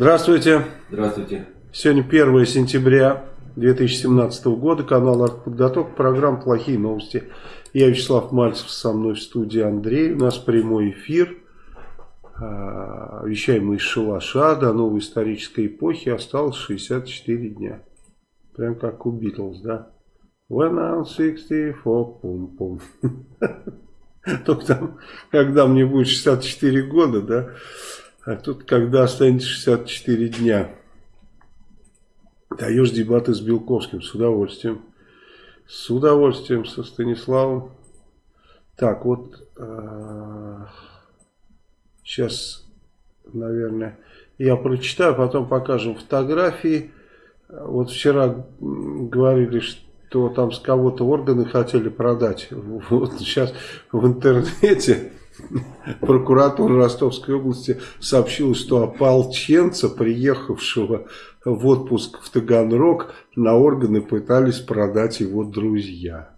Здравствуйте. Здравствуйте. Сегодня 1 сентября 2017 года. Канал «Артподготовка». Программа «Плохие новости». Я Вячеслав Мальцев, со мной в студии Андрей. У нас прямой эфир. А, вещаем мы из шалаша до новой исторической эпохи. Осталось 64 дня. Прям как у Битлз, да? When I'm 64, пум-пум. Только там, когда мне будет 64 года, да? А тут, когда останется 64 дня. Даешь дебаты с Белковским, с удовольствием. С удовольствием со Станиславом. Так, вот сейчас, наверное, я прочитаю, потом покажем фотографии. Вот вчера говорили, что там с кого-то органы хотели продать. Вот сейчас в интернете Прокуратура Ростовской области сообщила, что ополченца, приехавшего в отпуск в Таганрог, на органы пытались продать его друзья.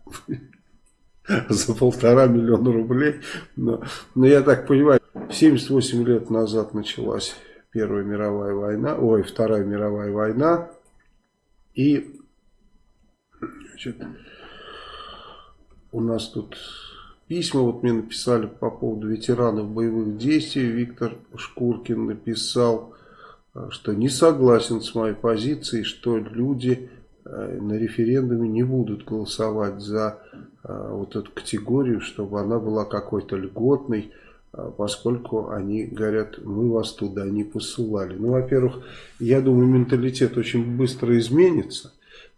За полтора миллиона рублей. Но, но я так понимаю, 78 лет назад началась Первая мировая война, ой, Вторая мировая война. И значит, у нас тут Письма вот мне написали по поводу ветеранов боевых действий. Виктор Шкуркин написал, э, что не согласен с моей позицией, что люди э, на референдуме не будут голосовать за э, вот эту категорию, чтобы она была какой-то льготной, поскольку они говорят, мы вас туда не посылали. Ну, во-первых, я думаю, менталитет очень быстро изменится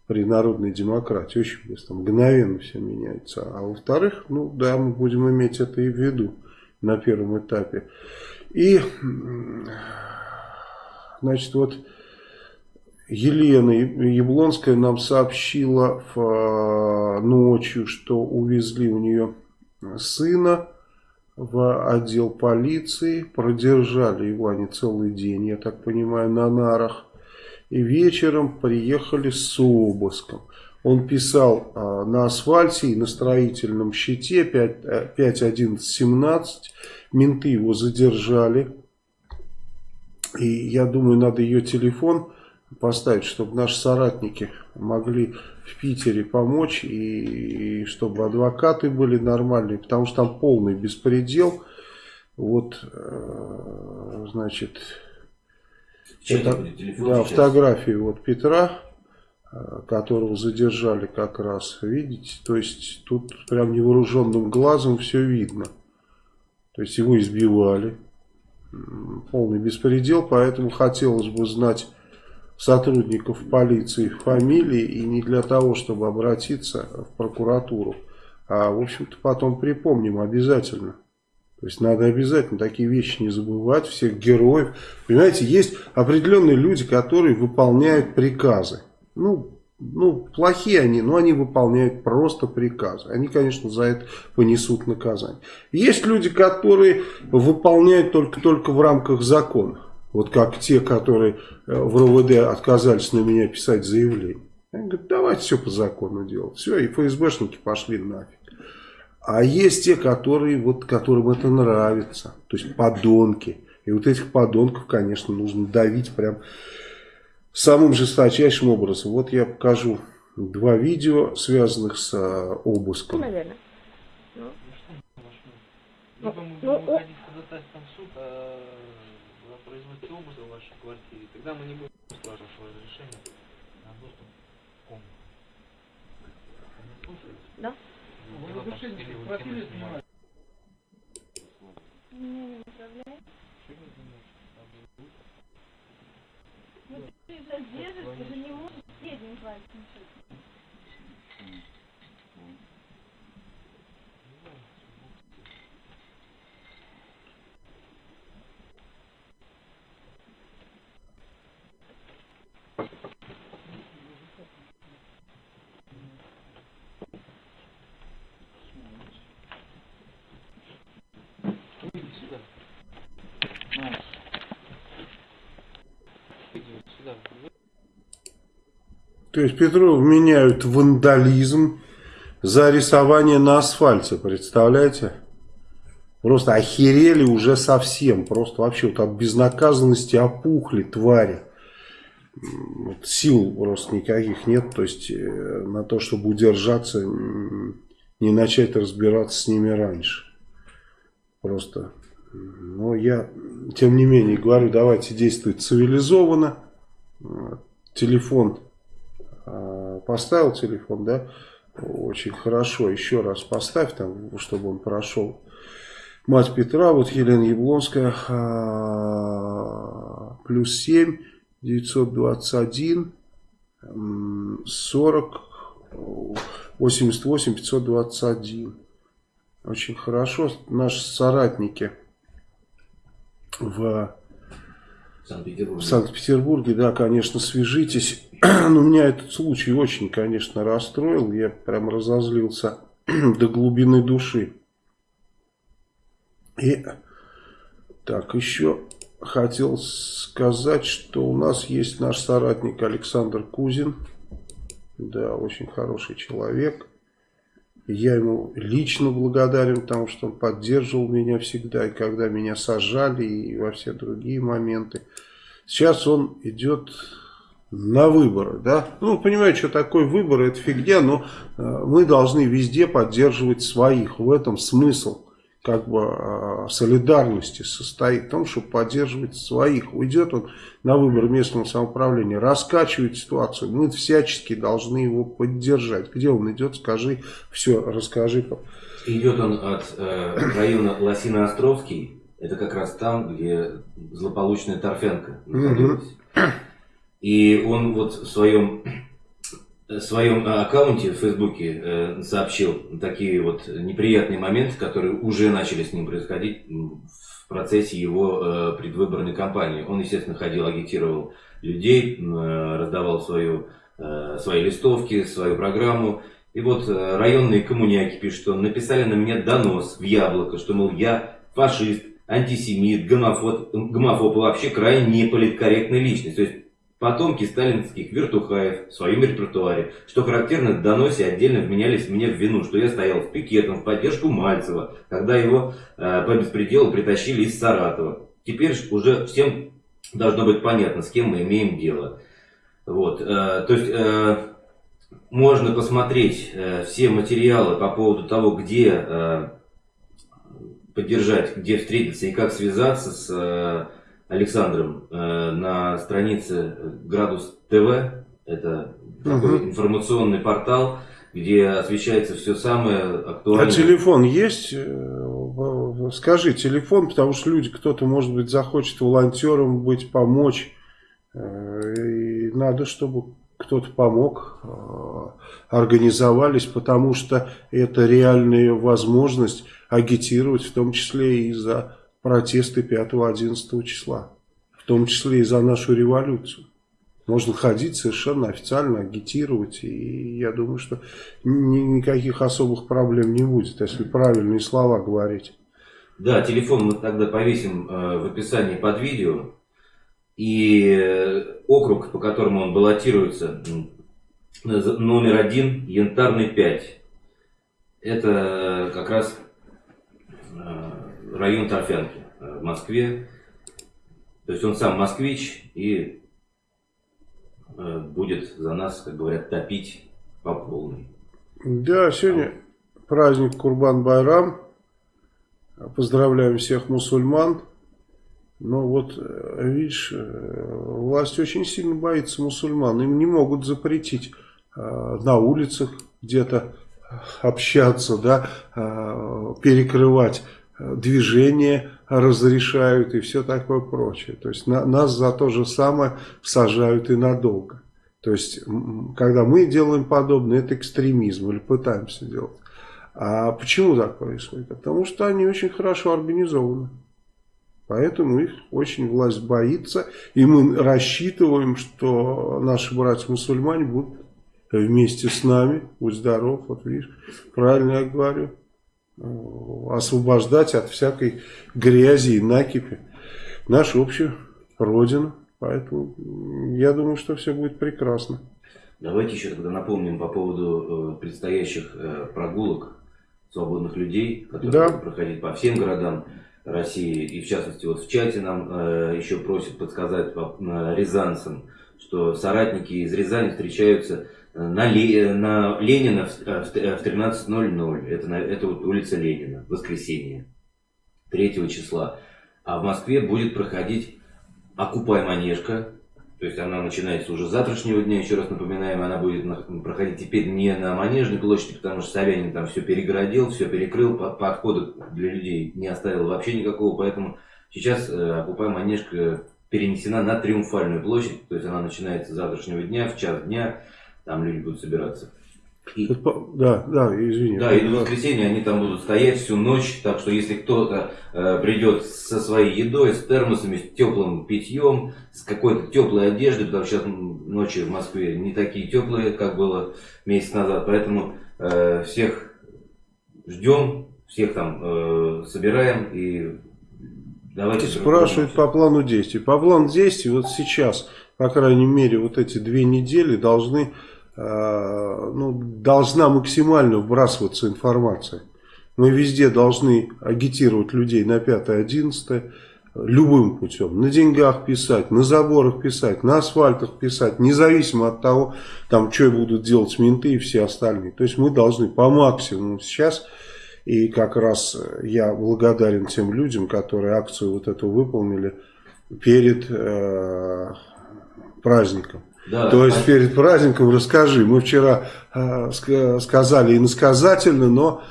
при народной демократии. Очень быстро, мгновенно все меняется. А во-вторых, ну да, мы будем иметь это и в виду на первом этапе. И, значит, вот Елена Яблонская нам сообщила в, ночью, что увезли у нее сына в отдел полиции, продержали его они целый день, я так понимаю, на нарах и вечером приехали с обыском. Он писал а, на асфальте и на строительном щите 5.11.17. Э, Менты его задержали. И я думаю, надо ее телефон поставить, чтобы наши соратники могли в Питере помочь. И, и чтобы адвокаты были нормальные. Потому что там полный беспредел. Вот, э, значит... Это, да, фотографии вот Петра, э, которого задержали как раз, видите, то есть тут прям невооруженным глазом все видно. То есть его избивали, полный беспредел, поэтому хотелось бы знать сотрудников полиции фамилии и не для того, чтобы обратиться в прокуратуру, а в общем-то потом припомним обязательно. То есть надо обязательно такие вещи не забывать, всех героев. Понимаете, есть определенные люди, которые выполняют приказы. Ну, ну, плохие они, но они выполняют просто приказы. Они, конечно, за это понесут наказание. Есть люди, которые выполняют только-только в рамках закона. Вот как те, которые э, в РОВД отказались на меня писать заявление. Они говорят, давайте все по закону делать. Все, и ФСБшники пошли нафиг. А есть те, которые, вот, которым это нравится. То есть подонки. И вот этих подонков, конечно, нужно давить прям самым жесточайшим образом. Вот я покажу два видео, связанных с а, обыском. Ну, наверное. Ну, ну, ну, суд, а вы производите обыск в вашей квартире. Тогда мы не будем спрашивать разрешение на доступ к комнате. Да? Вы разрешение квартиры снимаете? Не управляешь? Ну ты же держишь, ты же не можешь средним пальцем То есть Петров меняют вандализм за рисование на асфальте, представляете? Просто охерели уже совсем. Просто вообще вот от безнаказанности опухли твари. Сил просто никаких нет. То есть э, на то, чтобы удержаться, не начать разбираться с ними раньше. Просто. Но я, тем не менее, говорю, давайте действовать цивилизованно. Телефон, поставил телефон, да, очень хорошо. Еще раз поставь там, чтобы он прошел Мать Петра, вот Елена Яблонская, а, плюс 7, 921, 40, 88, 521. Очень хорошо. Наши соратники в Санкт-Петербурге, Санкт да, конечно, свяжитесь. Но меня этот случай очень, конечно, расстроил. Я прям разозлился до глубины души. И так, еще хотел сказать, что у нас есть наш соратник Александр Кузин. Да, очень хороший человек. Я ему лично благодарен, потому что он поддерживал меня всегда, и когда меня сажали, и во все другие моменты. Сейчас он идет на выборы, да. Ну, понимаете, что такое выборы, это фигня, но э, мы должны везде поддерживать своих. В этом смысл как бы а, солидарности состоит в том, чтобы поддерживать своих. Уйдет он на выбор местного самоуправления, раскачивает ситуацию. Мы всячески должны его поддержать. Где он идет, скажи, все, расскажи. Идет он от э, района Лосино-Островский, это как раз там, где злополучная Торфянка находилась. И он вот в своем в своем э, аккаунте в Фейсбуке э, сообщил такие вот неприятные моменты, которые уже начали с ним происходить в процессе его э, предвыборной кампании. Он, естественно, ходил, агитировал людей, раздавал свою, свои листовки, свою программу. И вот районные коммуняки пишут, что написали на меня донос в яблоко, что, мол, я фашист, антисемит, гомофоб, гомофоб вообще крайне неполиткорректная личность. То есть Потомки сталинских вертухаев в своем репертуаре, что характерно доносе отдельно вменялись мне в вину, что я стоял в пикетом в поддержку Мальцева, когда его э, по беспределу притащили из Саратова. Теперь уже всем должно быть понятно, с кем мы имеем дело. Вот, э, то есть э, можно посмотреть э, все материалы по поводу того, где э, поддержать, где встретиться и как связаться с э, Александром э, на странице Градус ТВ. Это такой угу. информационный портал, где освещается все самое актуальное. А телефон есть? Э, скажи телефон, потому что люди, кто-то, может быть, захочет волонтером быть, помочь. Э, и надо, чтобы кто-то помог, организовались, потому что это реальная возможность агитировать, в том числе и за протесты 5-11 числа. В том числе и за нашу революцию. Можно ходить совершенно официально, агитировать. И я думаю, что ни, никаких особых проблем не будет, если правильные слова говорить. Да, телефон мы тогда повесим э, в описании под видео. И э, округ, по которому он баллотируется, номер один, Янтарный 5. Это как раз район Торфянки э, в Москве. То есть он сам москвич и э, будет за нас, как говорят, топить по полной. Да, сегодня праздник Курбан-Байрам. Поздравляем всех мусульман. Но вот, э, видишь, власть очень сильно боится мусульман. Им не могут запретить на улицах где-то общаться, да, перекрывать движение разрешают и все такое прочее. То есть на, нас за то же самое сажают и надолго. То есть, когда мы делаем подобное, это экстремизм или пытаемся делать. А почему так происходит? Потому что они очень хорошо организованы. Поэтому их очень власть боится. И мы рассчитываем, что наши братья-мусульмане будут вместе с нами. Будь здоров, вот видишь, правильно я говорю. Освобождать от всякой грязи и накипи нашу общую родину. Поэтому я думаю, что все будет прекрасно. Давайте еще тогда напомним по поводу э, предстоящих э, прогулок свободных людей, которые Да. будут проходить по всем городам России. И в частности, вот в чате нам э, еще просят подсказать по рязанцам, что соратники из Рязани встречаются на, Ле- на Ленина в, э, в т- в 13.00. Это, на- это вот улица Ленина, воскресенье, 3 числа. А в Москве будет проходить «Окупай Манежка». То есть она начинается уже с завтрашнего дня, еще раз напоминаем, она будет на- проходить теперь не на Манежной площади, потому что Собянин там все перегородил, все перекрыл, по- подхода для людей не оставил вообще никакого, поэтому сейчас э, «Окупай Манежка» перенесена на Триумфальную площадь, то есть она начинается с завтрашнего дня, в час дня, там люди будут собираться. И- Да, да, извини. да, и до воскресенья они там будут стоять всю ночь, так что если кто-то э, придет со своей едой, с термосами, с теплым питьем, с какой-то теплой одеждой, потому что сейчас ночи в Москве не такие теплые, как было месяц назад, поэтому э, всех ждем, всех там э, собираем и давайте... Спрашивают по плану действий. По плану действий вот сейчас, по крайней мере, вот эти две недели должны, ну, должна максимально вбрасываться информация. Мы везде должны агитировать людей на 5-11 любым путем. На деньгах писать, на заборах писать, на асфальтах писать, независимо от того, там, что будут делать менты и все остальные. То есть мы должны по максимуму сейчас и как раз э, я благодарен тем людям, которые акцию вот эту выполнили перед э, праздником. Да, То есть спасибо. перед праздником расскажи. Мы вчера э, ска- сказали иносказательно, но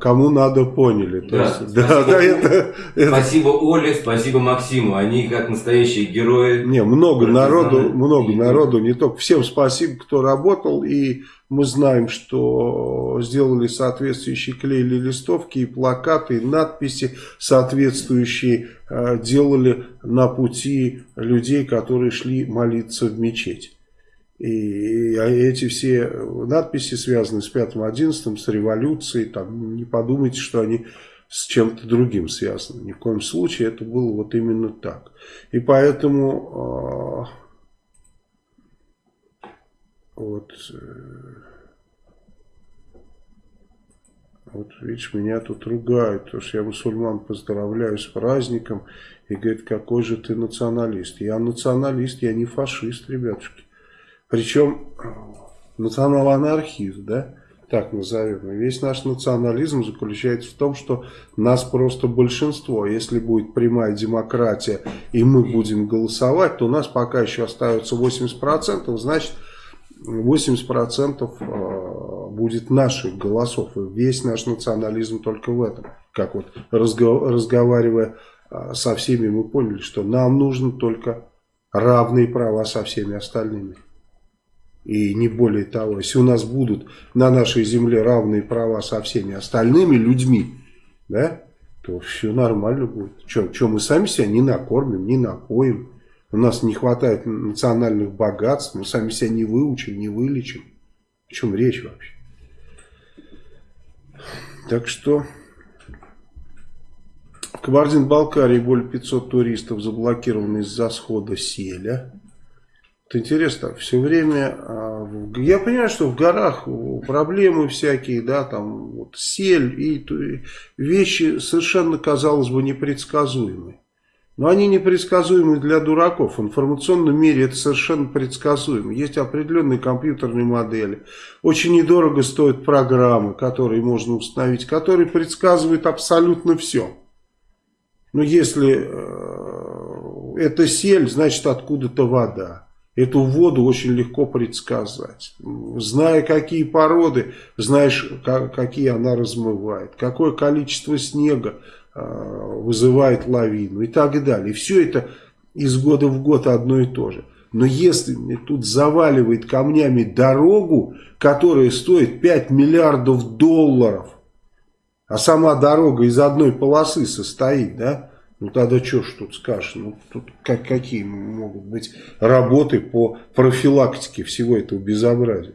кому надо поняли. То Да, есть, да, спасибо. да, это, это- Спасибо Оле, спасибо Максиму. Они как настоящие герои. Не, много народу, много и- народу, не только. Всем спасибо, кто работал, и мы знаем, что сделали соответствующие, клеили листовки и плакаты, и надписи соответствующие э, делали на пути людей, которые шли молиться в мечеть. И эти все надписи связаны с 5-11, с революцией, там, не подумайте, что они с чем-то другим связаны. Ни в коем случае это было вот именно так. И поэтому э, вот, э, вот видишь, меня тут ругают, потому что я мусульман поздравляю с праздником и говорит, какой же ты националист. Я националист, я не фашист, ребятушки. Причем э, национал-анархист, да, так назовем. Весь наш национализм заключается в том, что нас просто большинство. Если будет прямая демократия и мы будем голосовать, то у нас пока еще остается 80%, значит 80% э, будет наших голосов. И весь наш национализм только в этом. Как вот разго- разговаривая э, со всеми, мы поняли, что нам нужно только равные права со всеми остальными. И не более того, если у нас будут на нашей земле равные права со всеми остальными людьми, да, то все нормально будет. Что мы сами себя не накормим, не напоим. У нас не хватает национальных богатств, мы сами себя не выучим, не вылечим. О чем речь вообще? Так что в Кабардино-Балкарии более 500 туристов заблокированы из-за схода селя. Это интересно, все время, а, я понимаю, что в горах проблемы всякие, да, там вот сель и вещи совершенно, казалось бы, непредсказуемые. Но они непредсказуемы для дураков. В информационном мире это совершенно предсказуемо. Есть определенные компьютерные модели. Очень недорого стоят программы, которые можно установить, которые предсказывают абсолютно все. Но если э, это сель, значит откуда-то вода. Эту воду очень легко предсказать. Зная какие породы, знаешь, ка- какие она размывает. Какое количество снега э, вызывает лавину и так далее. Все это из года в год одно и то же. Но если мне тут заваливает камнями дорогу, которая стоит 5 миллиардов долларов, а сама дорога из одной полосы состоит, да? Ну тогда что ж тут скажешь? Ну тут как, какие могут быть работы по профилактике всего этого безобразия?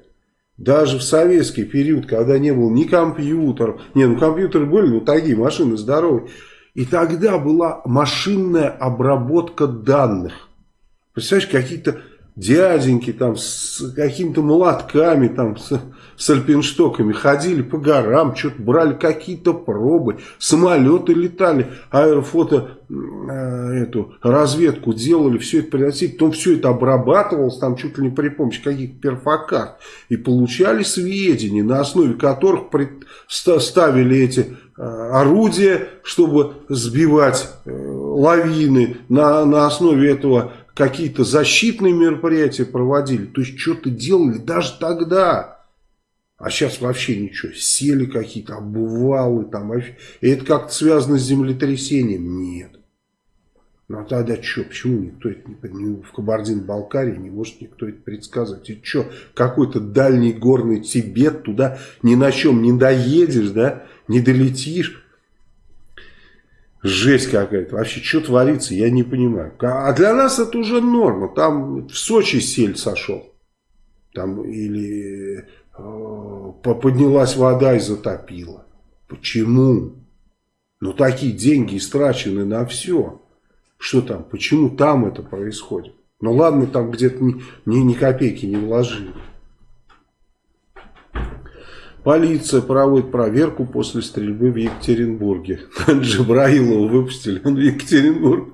Даже в советский период, когда не было ни компьютеров, не, ну компьютеры были, ну такие машины здоровые, и тогда была машинная обработка данных. Представляешь, какие-то дяденьки там с какими-то молотками, там с, с альпинштоками ходили по горам, что-то брали какие-то пробы, самолеты летали, аэрофото э, эту разведку делали, все это приносили, потом все это обрабатывалось там чуть ли не при помощи каких-то перфокарт и получали сведения, на основе которых ставили эти э, орудия, чтобы сбивать э, лавины, на, на основе этого какие-то защитные мероприятия проводили. То есть что-то делали даже тогда. А сейчас вообще ничего. Сели какие-то обувалы там. И это как-то связано с землетрясением? Нет. Ну а тогда что? Почему никто это не, в Кабардино-Балкарии не может никто это предсказывать? И что? Какой-то дальний горный Тибет туда ни на чем не доедешь, да? Не долетишь. Жесть какая-то. Вообще, что творится, я не понимаю. А для нас это уже норма. Там в Сочи сель сошел. Там или поднялась вода и затопила. Почему? Ну, такие деньги истрачены на все. Что там? Почему там это происходит? Ну, ладно, там где-то ни, ни, ни копейки не вложили. Полиция проводит проверку после стрельбы в Екатеринбурге. Джабраилова выпустили, он в Екатеринбург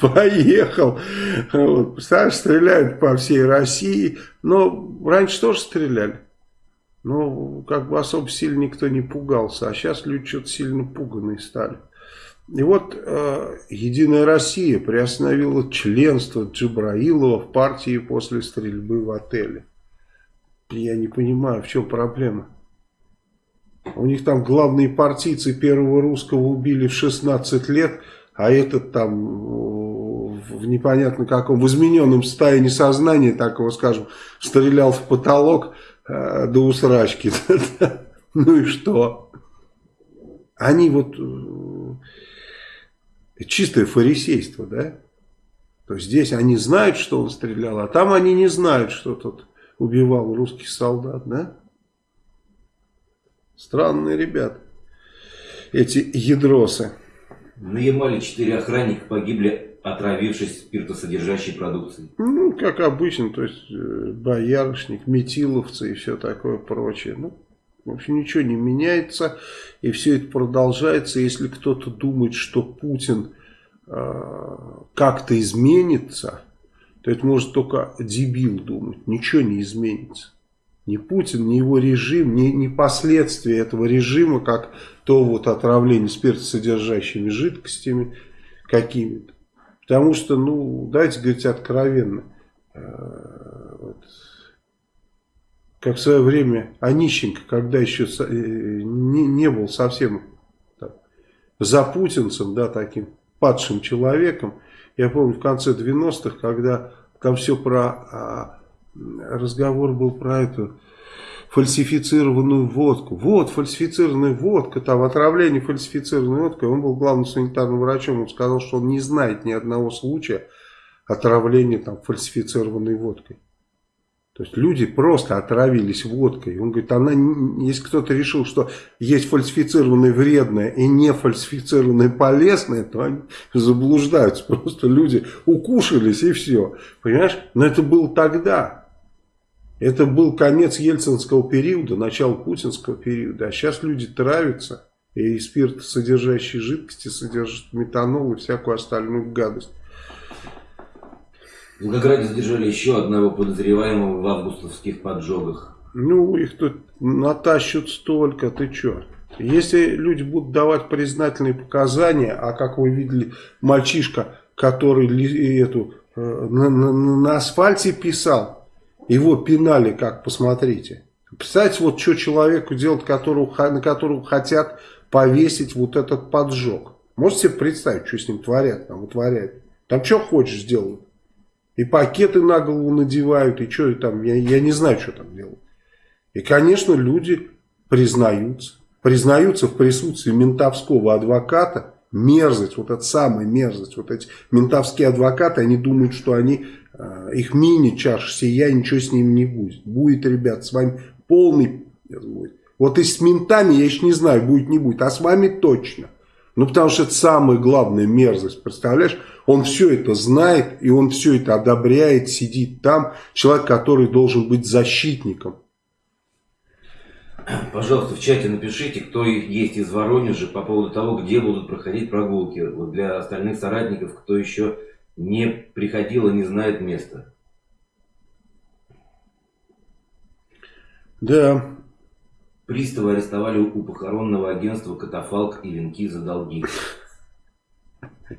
поехал. Вот. Представляешь, стреляют по всей России. Но раньше тоже стреляли. Но как бы особо сильно никто не пугался. А сейчас люди что-то сильно пуганные стали. И вот э, Единая Россия приостановила членство Джабраилова в партии после стрельбы в отеле. Я не понимаю, в чем проблема. У них там главные партийцы первого русского убили в 16 лет, а этот там в непонятно каком, в измененном состоянии сознания, так его скажем, стрелял в потолок э, до усрачки. ну и что? Они вот... Э, чистое фарисейство, да? То есть здесь они знают, что он стрелял, а там они не знают, что тот убивал русских солдат, да? Странные ребята. Эти ядросы. На Ямале четыре охранника погибли, отравившись спиртосодержащей продукцией. Ну, как обычно, то есть э, боярышник, метиловцы и все такое прочее. Ну, в общем, ничего не меняется, и все это продолжается. Если кто-то думает, что Путин э, как-то изменится, то это может только дебил думать. Ничего не изменится. Ни Путин, ни его режим, ни, ни последствия этого режима, как то вот отравление спиртосодержащими жидкостями какими-то. Потому что, ну, давайте говорить откровенно. Э, вот, как в свое время Онищенко, когда еще э, не, не был совсем за путинцем, да, таким падшим человеком. Я помню в конце 90-х, когда там все про а, разговор был про эту фальсифицированную водку. Вот, фальсифицированная водка, там отравление фальсифицированной водкой. Он был главным санитарным врачом, он сказал, что он не знает ни одного случая отравления там фальсифицированной водкой. То есть люди просто отравились водкой. Он говорит, она, если кто-то решил, что есть фальсифицированное вредное и не фальсифицированное полезное, то они заблуждаются. Просто люди укушались и все. Понимаешь? Но это было тогда. Это был конец ельцинского периода, начало путинского периода. А сейчас люди травятся. И спирт, содержащие жидкости, содержит метанол и всякую остальную гадость. В Волгограде задержали еще одного подозреваемого в августовских поджогах. Ну, их тут натащут столько, ты что? Если люди будут давать признательные показания, а как вы видели, мальчишка, который эту, э, на, на, на асфальте писал, его пинали, как посмотрите. Представьте, вот что человеку делать, которого, на которого хотят повесить вот этот поджог. Можете себе представить, что с ним творят, там утворяют. Там что хочешь сделать. И пакеты на голову надевают, и что там, я, я не знаю, что там делают. И, конечно, люди признаются. Признаются в присутствии ментовского адвоката. Мерзость, вот эта самая мерзость. Вот эти ментовские адвокаты, они думают, что они, э, их мини-чаша сия, ничего с ними не будет. Будет, ребят, с вами полный будет. Вот и с ментами, я еще не знаю, будет, не будет. А с вами точно. Ну, потому что это самая главная мерзость, представляешь? Он все это знает, и он все это одобряет, сидит там. Человек, который должен быть защитником. Пожалуйста, в чате напишите, кто есть из Воронежа по поводу того, где будут проходить прогулки. Вот для остальных соратников, кто еще не приходил и не знает места. Да. Приставы арестовали у похоронного агентства катафалк и венки за долги.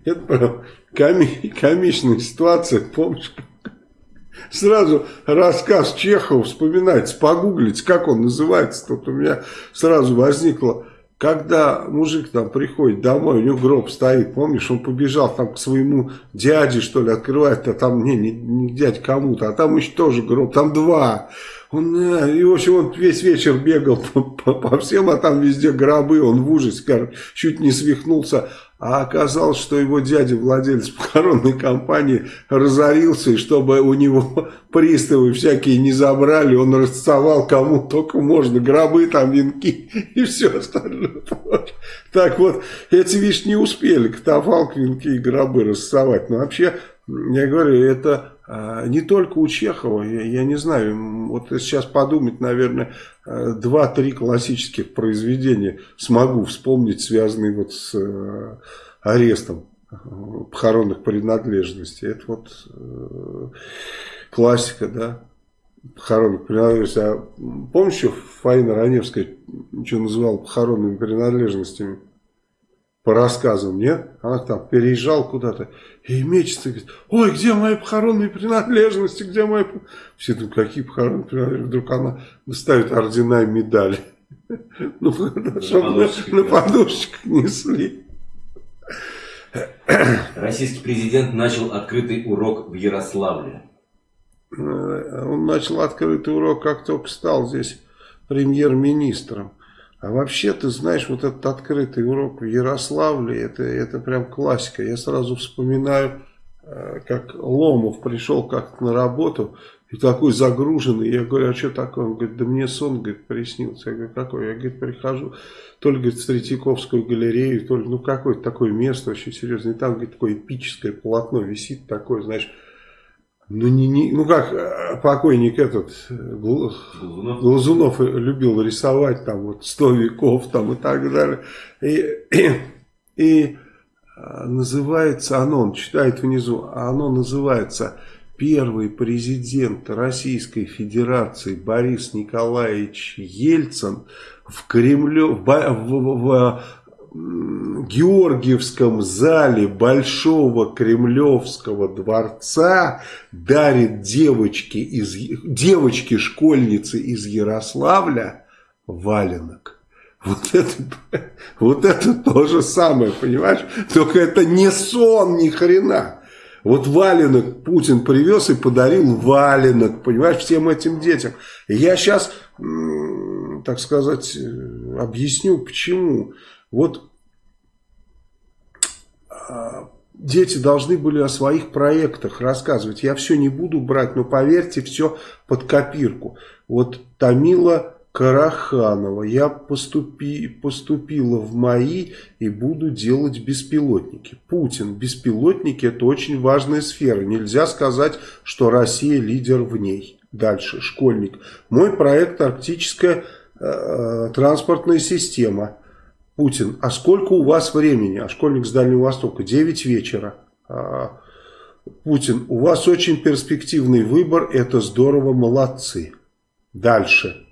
Это комичная ситуация, помнишь? Сразу рассказ Чехова вспоминается, погуглить, как он называется. Тут у меня сразу возникло, когда мужик там приходит домой, у него гроб стоит, помнишь, он побежал там к своему дяде, что ли, открывает, а там, не, не, не дядь кому-то, а там еще тоже гроб, там два. Он, э, и, в общем, он весь вечер бегал по, по, по всем, а там везде гробы, он в ужасе, чуть не свихнулся. А оказалось, что его дядя, владелец похоронной компании, разорился, и чтобы у него приставы всякие не забрали, он расцовал кому только можно, гробы там, венки и все остальное. Так вот, эти, видишь, не успели катафалк, венки и гробы расцовать. Но вообще, я говорю, это не только у Чехова, я, я не знаю, вот сейчас подумать, наверное, э, два-три классических произведения смогу вспомнить, связанные вот с э, арестом э, похоронных принадлежностей. Это вот классика, да, похоронных принадлежностей. А помнишь, что Фаина Раневская что называла похоронными принадлежностями? По рассказам, нет? Она там переезжала куда-то и мечется, говорит, ой, где мои похоронные принадлежности, где мои... Все думают, какие похоронные принадлежности? Вдруг она ставит ордена и медали. Ну, чтобы на подушечках несли. Российский президент начал открытый урок в Ярославле. Э, он начал открытый урок, как только стал здесь премьер-министром. А вообще, ты знаешь, вот этот открытый урок в Ярославле, это, это прям классика. Я сразу вспоминаю, э, как Ломов пришел как-то на работу, и такой загруженный. Я говорю, а что такое? Он говорит, да мне сон, говорит, приснился. Я говорю, какой? Я, говорит, прихожу, то ли, говорит, в Третьяковскую галерею, то ли, ну, какое-то такое место очень серьезное. И там, говорит, такое эпическое полотно висит, такое, знаешь, ну, не, не, ну как, э, покойник этот э, Глазунов. Глазунов любил рисовать там вот сто веков там и так далее. И, и, и э, называется оно, он читает внизу, оно называется первый президент Российской Федерации Борис Николаевич Ельцин в Кремле, в, в, в, Георгиевском зале Большого Кремлевского дворца дарит девочке из, девочке-школьнице из Ярославля валенок. Вот это, вот это то же самое, понимаешь? Только это не сон ни хрена. Вот валенок Путин привез и подарил валенок, понимаешь, всем этим детям. я сейчас, так сказать, э, объясню почему. Вот а, дети должны были о своих проектах рассказывать. Я все не буду брать, но поверьте, все под копирку. Вот Тамила Караханова. Я поступи, поступила в МАИ и буду делать беспилотники. Путин. Беспилотники это очень важная сфера. Нельзя сказать, что Россия лидер в ней. Дальше. Школьник. Мой проект арктическая э, э транспортная система. Путин, а сколько у вас времени? А школьник с Дальнего Востока, 9 вечера. А, Путин, у вас очень перспективный выбор, это здорово, молодцы. Дальше,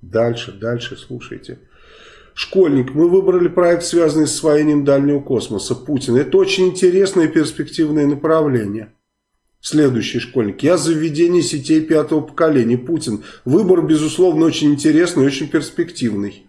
дальше, дальше, слушайте. Школьник, мы выбрали проект, связанный с освоением дальнего космоса. Путин, это очень интересное и перспективное направление. Следующий школьник. Я за введение сетей пятого поколения. Путин. Выбор, безусловно, очень интересный и очень перспективный.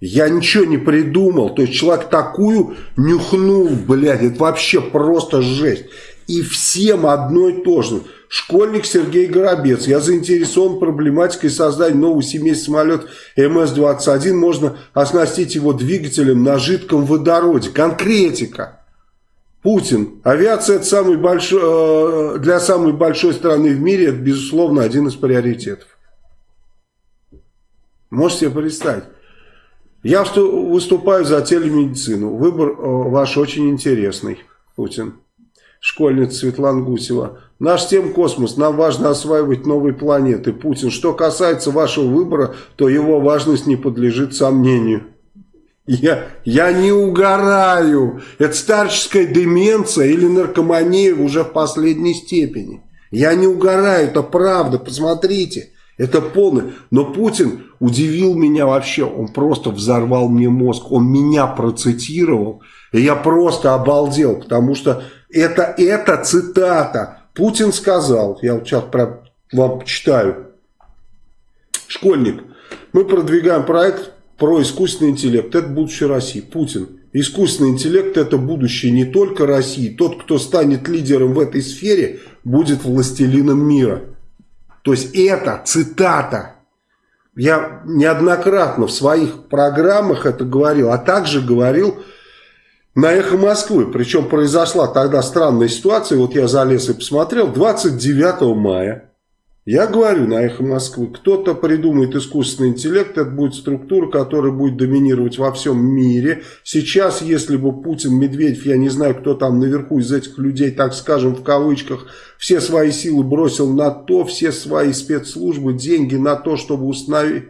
Я ничего не придумал. То есть человек такую нюхнул, блядь, это вообще просто жесть. И всем одно и то же. Школьник Сергей Горобец. Я заинтересован проблематикой создания нового семейства самолет МС-21. Можно оснастить его двигателем на жидком водороде. Конкретика. Путин. Авиация это самый большой, э, для самой большой страны в мире, это, безусловно, один из приоритетов. Можете себе представить? Я выступаю за телемедицину. Выбор э, ваш очень интересный, Путин. Школьница Светлана Гусева. Наш тем космос. Нам важно осваивать новые планеты. Путин. Что касается вашего выбора, то его важность не подлежит сомнению. Я, я не угораю. Это старческая деменция или наркомания уже в последней степени. Я не угораю, это правда, посмотрите. Это полный. Но Путин удивил меня вообще. Он просто взорвал мне мозг. Он меня процитировал. И я просто обалдел, потому что это, это цитата. Путин сказал, я вот сейчас про, вам читаю. Школьник. Мы продвигаем проект про искусственный интеллект. Это будущее России. Путин. Искусственный интеллект это будущее не только России. Тот, кто станет лидером в этой сфере, будет властелином мира. То есть это цитата. Я неоднократно в своих программах это говорил, а также говорил на «Эхо Москвы». Причем произошла тогда странная ситуация, вот я залез и посмотрел, 29 мая я говорю на «Эхо Москвы», кто-то придумает искусственный интеллект, это будет структура, которая будет доминировать во всем мире. Сейчас, если бы Путин, Медведев, я не знаю, кто там наверху из этих людей, так скажем, в кавычках, все свои силы бросил на то, все свои спецслужбы, деньги на то, чтобы установить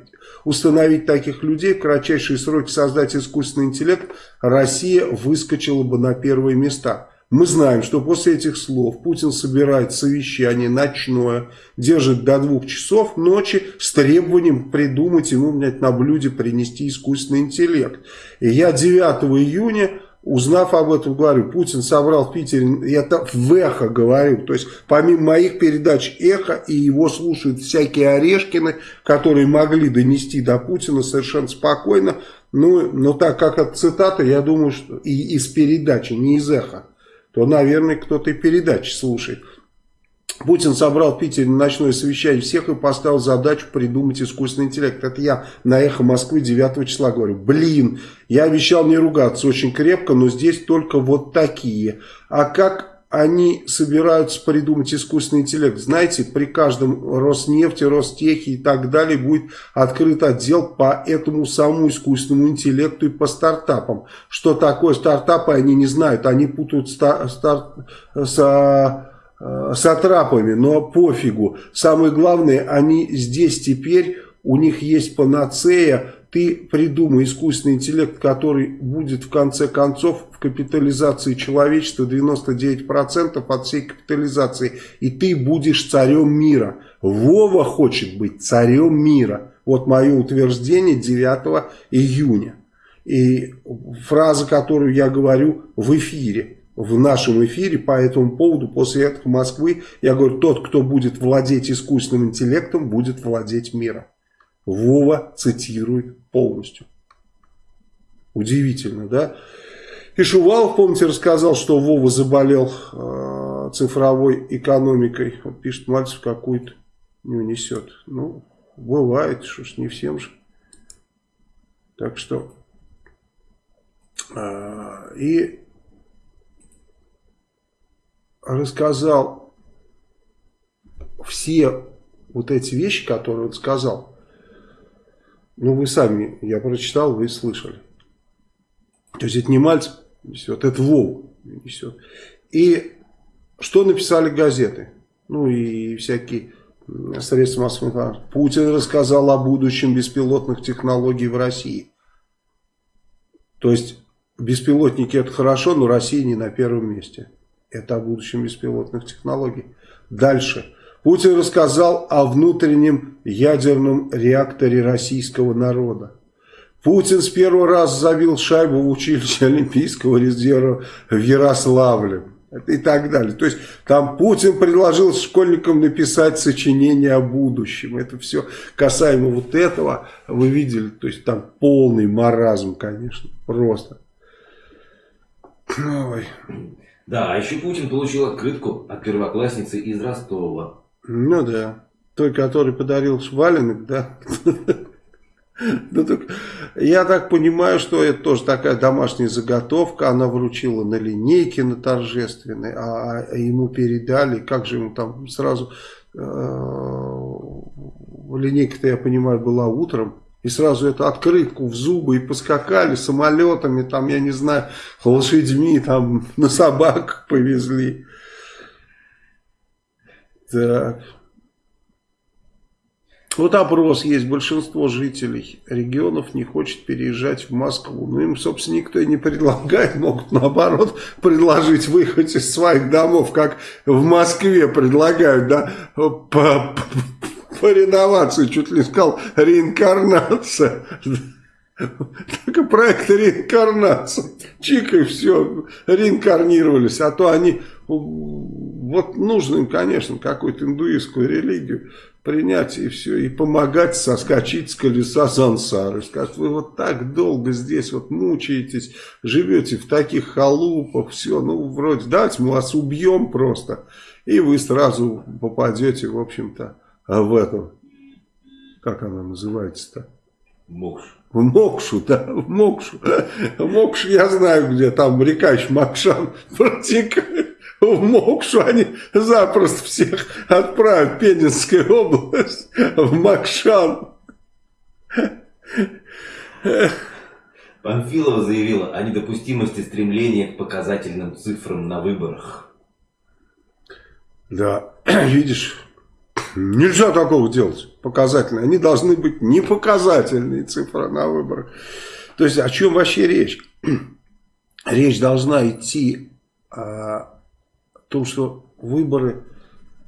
установить таких людей, в кратчайшие сроки создать искусственный интеллект, Россия выскочила бы на первые места. Мы знаем, что после этих слов Путин собирает совещание ночное, держит до двух часов ночи с требованием придумать ему блядь, на блюде принести искусственный интеллект. И я 9 июня Узнав об этом, говорю, Путин собрал в Питере, я это в эхо говорю, то есть помимо моих передач эхо, и его слушают всякие Орешкины, которые могли донести до Путина совершенно спокойно, ну, но так как это цитата, я думаю, что и из передачи, не из эхо то, наверное, кто-то и передачи слушает. Путин собрал в Питере ночное совещание всех и поставил задачу придумать искусственный интеллект. Это я на «Эхо Москвы» 9 числа говорю. Блин, я обещал не ругаться очень крепко, но здесь только вот такие. А как они собираются придумать искусственный интеллект. Знаете, при каждом Роснефти, Ростехе и так далее будет открыт отдел по этому самому искусственному интеллекту и по стартапам. Что такое стартапы, они не знают. Они путают стар, стар, с, с атрапами, но пофигу. Самое главное, они здесь теперь, у них есть панацея, ты придумай искусственный интеллект, который будет в конце концов в капитализации человечества 99% от всей капитализации, и ты будешь царем мира. Вова хочет быть царем мира. Вот мое утверждение 9 июня. И фраза, которую я говорю в эфире, в нашем эфире по этому поводу, после этого Москвы, я говорю, тот, кто будет владеть искусственным интеллектом, будет владеть миром. Вова цитирует полностью. Удивительно, да? И Шувалов, помните, рассказал, что Вова заболел э, цифровой экономикой. Вот пишет, Мальцев какую-то не унесет. Ну, бывает, что ж, не всем же. Так что... Э, и рассказал все вот эти вещи, которые он сказал. Ну, вы сами, я прочитал, вы слышали. То есть это не Мальцев несет, это Вов несет. И что написали газеты? Ну и всякие средства массовой информации. Путин рассказал о будущем беспилотных технологий в России. То есть беспилотники это хорошо, но Россия не на первом месте. Это о будущем беспилотных технологий. Дальше. Путин рассказал о внутреннем ядерном реакторе российского народа. Путин с первого раза забил шайбу в училище Олимпийского резерва в Ярославле. И так далее. То есть там Путин предложил школьникам написать сочинение о будущем. Это все касаемо вот этого. Вы видели, то есть там полный маразм, конечно. Просто. Ой. Да, а еще Путин получил открытку от первоклассницы из Ростова. Ну да. Той, который подарил валенок, да? Ну, я так понимаю, что это тоже такая домашняя заготовка. Она вручила на линейке, на торжественной, а, а ему передали. Как же ему там сразу... Э, линейка-то, я понимаю, была утром. И сразу эту открытку в зубы и поскакали самолетами, там, я не знаю, лошадьми, там, на собаках повезли. Так. Вот опрос есть. Большинство жителей регионов не хочет переезжать в Москву. Ну, им, собственно, никто и не предлагает. Могут, наоборот, предложить выехать из своих домов, как в Москве предлагают, да, по, по, по реновации, чуть ли сказал, реинкарнация. Так и проект реинкарнации. Чик и все, реинкарнировались. А то они, вот нужно им, конечно, какую-то индуистскую религию принять и все, и помогать соскочить с колеса сансары. Скажут, вы вот так долго здесь вот мучаетесь, живете в таких халупах, все, ну, вроде, давайте мы вас убьем просто, и вы сразу попадете, в общем-то, в этом, как она называется-то? Мокш. В Мокшу, да, в Мокшу. Мокш я знаю, где там река Макшан протекает в Мокшу они запросто всех отправят, Пензенская область, в Макшан. Панфилова заявила о недопустимости стремления к показательным цифрам на выборах. Да, видишь, нельзя такого делать, показательные. Они должны быть непоказательные цифры на выборах. То есть о чем вообще речь? Речь должна идти а, том, что выборы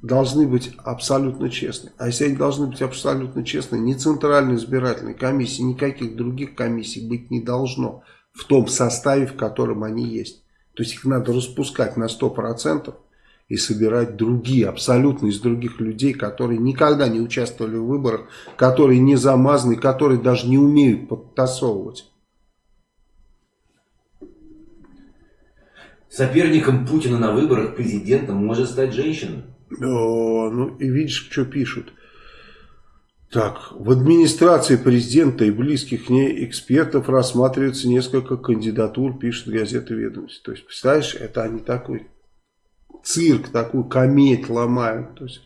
должны быть абсолютно честны. А если они должны быть абсолютно честны, ни Центральной избирательной комиссии, никаких других комиссий быть не должно в том составе, в котором они есть. То есть их надо распускать на 100% и собирать другие, абсолютно из других людей, которые никогда не участвовали в выборах, которые не замазаны, которые даже не умеют подтасовывать. Соперником Путина на выборах президентом может стать женщина. О, ну и видишь, что пишут. Так, в администрации президента и близких к ней экспертов рассматривается несколько кандидатур, пишет газета «Ведомость». То есть, представляешь, это они такой цирк, такую кометь ломают. То есть,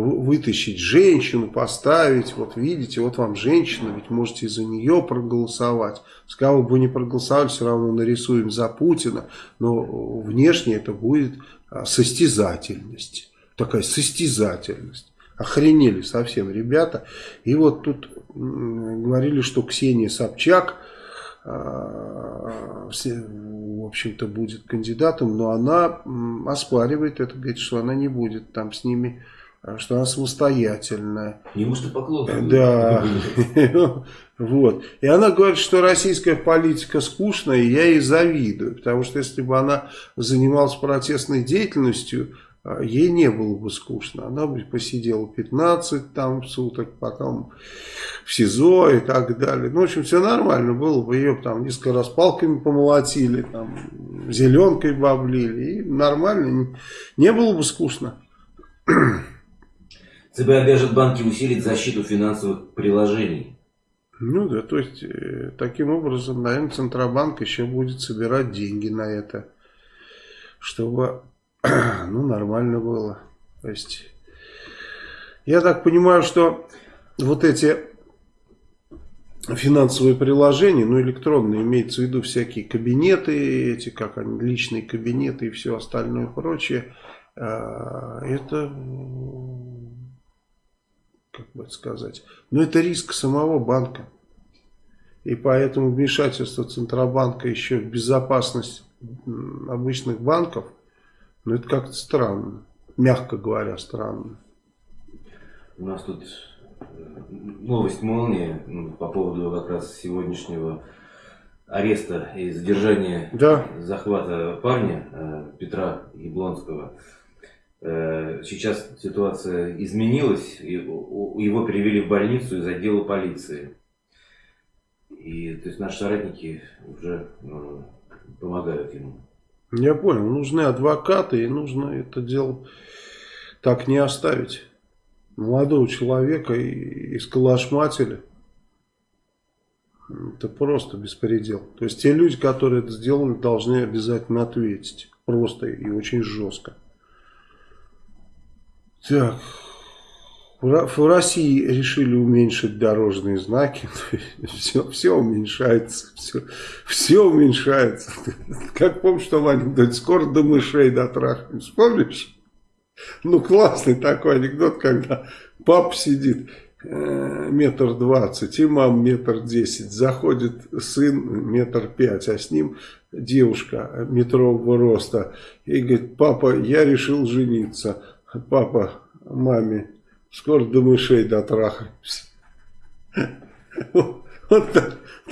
вытащить женщину, поставить, вот видите, вот вам женщина, ведь можете за нее проголосовать. С кого бы не проголосовали, все равно нарисуем за Путина, но внешне это будет а, состязательность, такая состязательность. Охренели совсем ребята. И вот тут говорили, что Ксения Собчак, а, в общем-то, будет кандидатом, но она оспаривает это, говорит, что она не будет там с ними что она самостоятельная. Неужто поклон? Да. вот. И она говорит, что российская политика скучная, и я ей завидую. Потому что если бы она занималась протестной деятельностью, а, ей не было бы скучно. Она бы посидела 15 там суток, потом в СИЗО и так далее. Ну, в общем, все нормально было бы. Ее там несколько раз палками помолотили, там, зеленкой бы облили. И нормально. Не было бы скучно. ЦБ обяжет банки усилить защиту финансовых приложений. Ну да, то есть, э, таким образом, наверное, Центробанк еще будет собирать деньги на это, чтобы, ну, нормально было. То есть, я так понимаю, что вот эти финансовые приложения, ну, электронные, имеется в виду всякие кабинеты, эти, как они, личные кабинеты и все остальное прочее, э, это как бы сказать. Но это риск самого банка. И поэтому вмешательство Центробанка еще в безопасность обычных банков, ну это как-то странно. Мягко говоря, странно. У нас тут э, новость молнии ну, по поводу как раз сегодняшнего ареста и задержания, да. захвата парня э, Петра Яблонского. Э, сейчас ситуация изменилась, его перевели в больницу из отдела полиции. И то есть наши соратники уже ну, помогают ему. Я понял, нужны адвокаты и нужно это дело так не оставить. Молодого человека и искалашматили. Это просто беспредел. То есть те люди, которые это сделали, должны обязательно ответить. Просто и очень жестко. Так. В России решили уменьшить дорожные знаки. Все, все уменьшается. Все, все уменьшается. Как помнишь, что в анекдоте? Скоро до мышей дотрахнемся. Помнишь? Ну, классный такой анекдот, когда папа сидит э, метр двадцать, и мам метр десять. Заходит сын метр пять, а с ним девушка метрового роста. И говорит, папа, я решил жениться. Папа маме Скоро до мышей дотрахаемся. Вот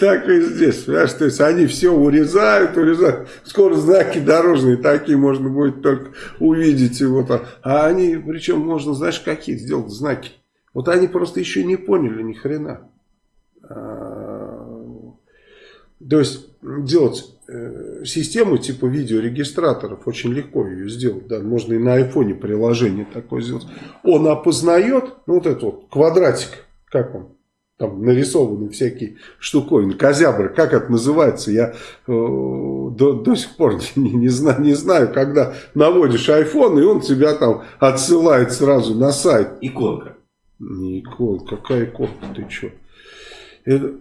так, и здесь, понимаешь, то есть они все урезают, урезают, скоро знаки дорожные такие можно будет только увидеть его там, а они, причем можно, знаешь, какие сделать знаки, вот они просто еще не поняли ни хрена, а, то есть делать систему типа видеорегистраторов, очень легко ее сделать, да, можно и на айфоне приложение такое сделать. Он опознает, ну вот этот вот квадратик, как он, там нарисованы всякие штуковины, козябры, как это называется, я э, до, до сих пор не, не, знаю, не знаю, когда наводишь iPhone, и он тебя там отсылает сразу на сайт. Иконка. Не иконка, какая иконка, ты что? Это,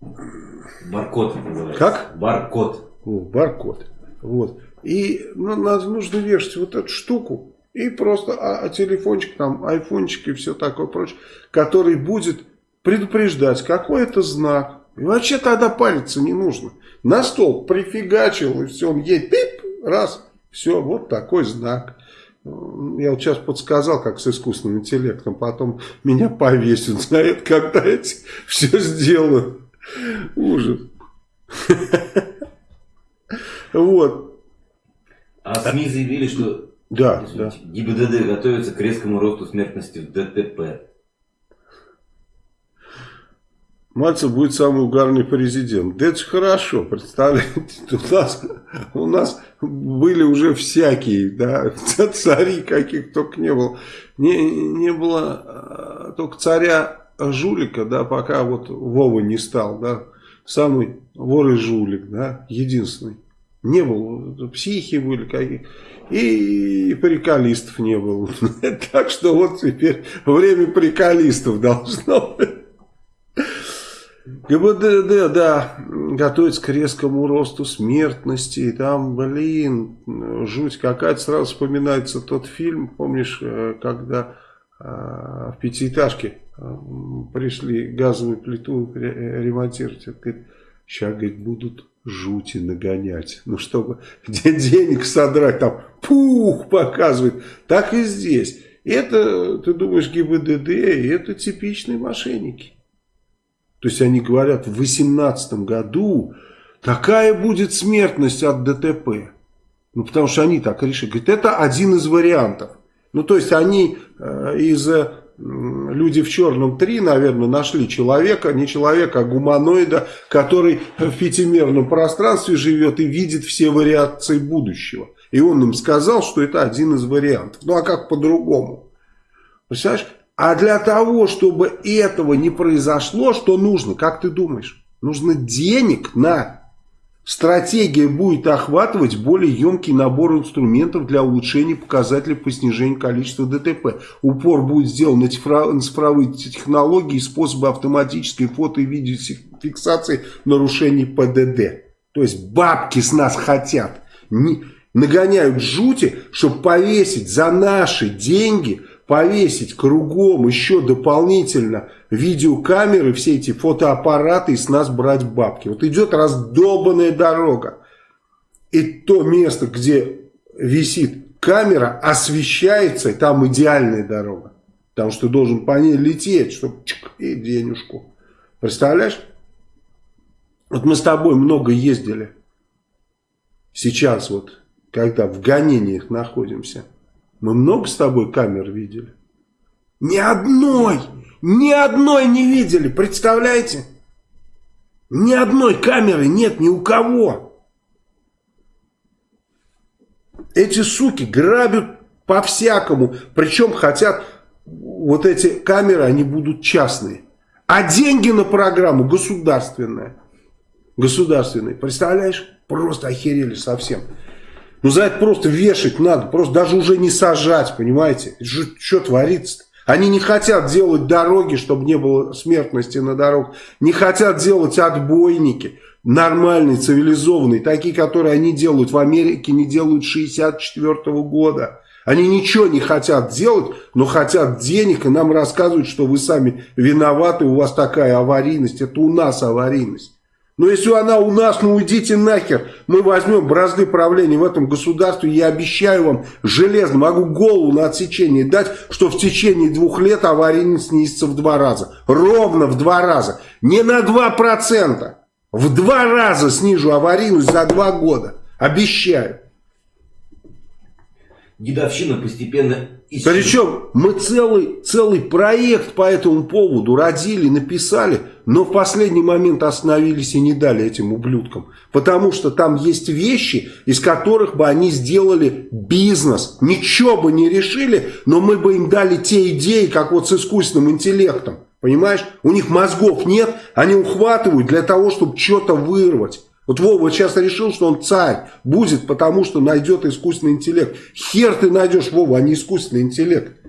Баркод называется. Как? Баркод. О, баркод. Вот. И ну, нужно вешать вот эту штуку. И просто а, а телефончик, там, айфончик и все такое прочее, который будет предупреждать, какой это знак. И вообще тогда париться не нужно. На стол прифигачил, и все, он едет, пип, раз, все, вот такой знак. Я вот сейчас подсказал, как с искусственным интеллектом, потом меня повесят за это, когда эти все сделают. Ужас. Вот. А СМИ заявили, что да, да. ГИБДД готовится к резкому росту смертности в ДТП. Мальцев будет самый угарный президент. Да это же хорошо, представляете, у нас, у нас были уже всякие, да, цари каких только не было. Не, не было а, только царя жулика, да, пока вот Вова не стал, да, самый вор и жулик, да, единственный. Не было, психи были какие и приколистов не было. Так что вот теперь время приколистов должно. ГБДД, да, готовится к резкому росту смертности. Там, блин, жуть какая-то. Сразу вспоминается тот фильм, помнишь, э, когда э, в пятиэтажке пришли газовую плиту ремонтировать. Говорит, сейчас, говорит, будут жути нагонять. Ну, чтобы денег содрать, там пух показывает. Так и здесь. Это, ты думаешь, ГИБДД, это типичные мошенники. То есть они говорят, в 2018 году такая будет смертность от ДТП. Ну, потому что они так решили. Говорит, это один из вариантов. Ну, то есть они э, из люди в черном 3, наверное, нашли человека, не человека, а гуманоида, который в пятимерном пространстве живет и видит все вариации будущего. И он им сказал, что это один из вариантов. Ну а как по-другому? Представляешь? А для того, чтобы этого не произошло, что нужно, как ты думаешь? Нужно денег на Стратегия будет охватывать более емкий набор инструментов для улучшения показателей по снижению количества ДТП. Упор будет сделан на цифровые технологии и способы автоматической фото- и видеофиксации нарушений ПДД. То есть бабки с нас хотят. Нагоняют жути, чтобы повесить за наши деньги – повесить кругом еще дополнительно видеокамеры, все эти фотоаппараты и с нас брать бабки. Вот идет раздолбанная дорога. И то место, где висит камера, освещается, и там идеальная дорога. Потому что должен по ней лететь, чтобы чик, и денежку. Представляешь? Вот мы с тобой много ездили. Сейчас вот, когда в гонениях находимся. Мы много с тобой камер видели? Ни одной! Ни одной не видели, представляете? Ни одной камеры нет ни у кого. Эти суки грабят по-всякому. Причем хотят, вот эти камеры, они будут частные. А деньги на программу государственные. Государственные. Представляешь? Просто охерели совсем. Ну за это просто вешать надо, просто даже уже не сажать, понимаете? Что творится -то? Они не хотят делать дороги, чтобы не было смертности на дорогах. Не хотят делать отбойники нормальные, цивилизованные. Такие, которые они делают в Америке, не делают 64 -го года. Они ничего не хотят делать, но хотят денег и нам рассказывают, что вы сами виноваты, у вас такая аварийность. Это у нас аварийность. Но если она у нас, ну уйдите нахер. Мы возьмем бразды правления в этом государстве. Я обещаю вам железно, могу голову на отсечение дать, что в течение двух лет аварийность снизится в два раза. Ровно в два раза. Не на два процента. В два раза снижу аварийность за два года. Обещаю. Дедовщина постепенно исчезает. Причем мы целый, целый проект по этому поводу родили, написали, но в последний момент остановились и не дали этим ублюдкам. Потому что там есть вещи, из которых бы они сделали бизнес. Ничего бы не решили, но мы бы им дали те идеи, как вот с искусственным интеллектом. Понимаешь? У них мозгов нет, они ухватывают для того, чтобы что-то вырвать. Вот Вова сейчас решил, что он царь будет, потому что найдет искусственный интеллект. Хер ты найдешь, Вова, а не искусственный интеллект.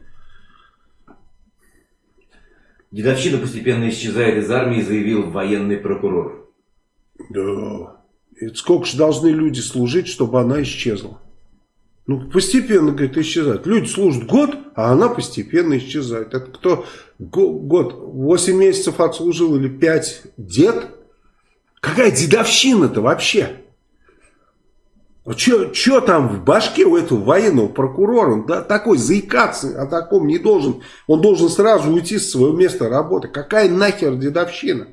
Дедовщина постепенно исчезает из армии, заявил военный прокурор. Да. И сколько же должны люди служить, чтобы она исчезла? Ну, постепенно, говорит, исчезает. Люди служат год, а она постепенно исчезает. Это кто год, 8 месяцев отслужил или 5 дед? Какая дедовщина-то вообще? Что там в башке у этого военного прокурора? Он да, такой заикаться о таком не должен. Он должен сразу уйти с своего места работы. Какая нахер дедовщина?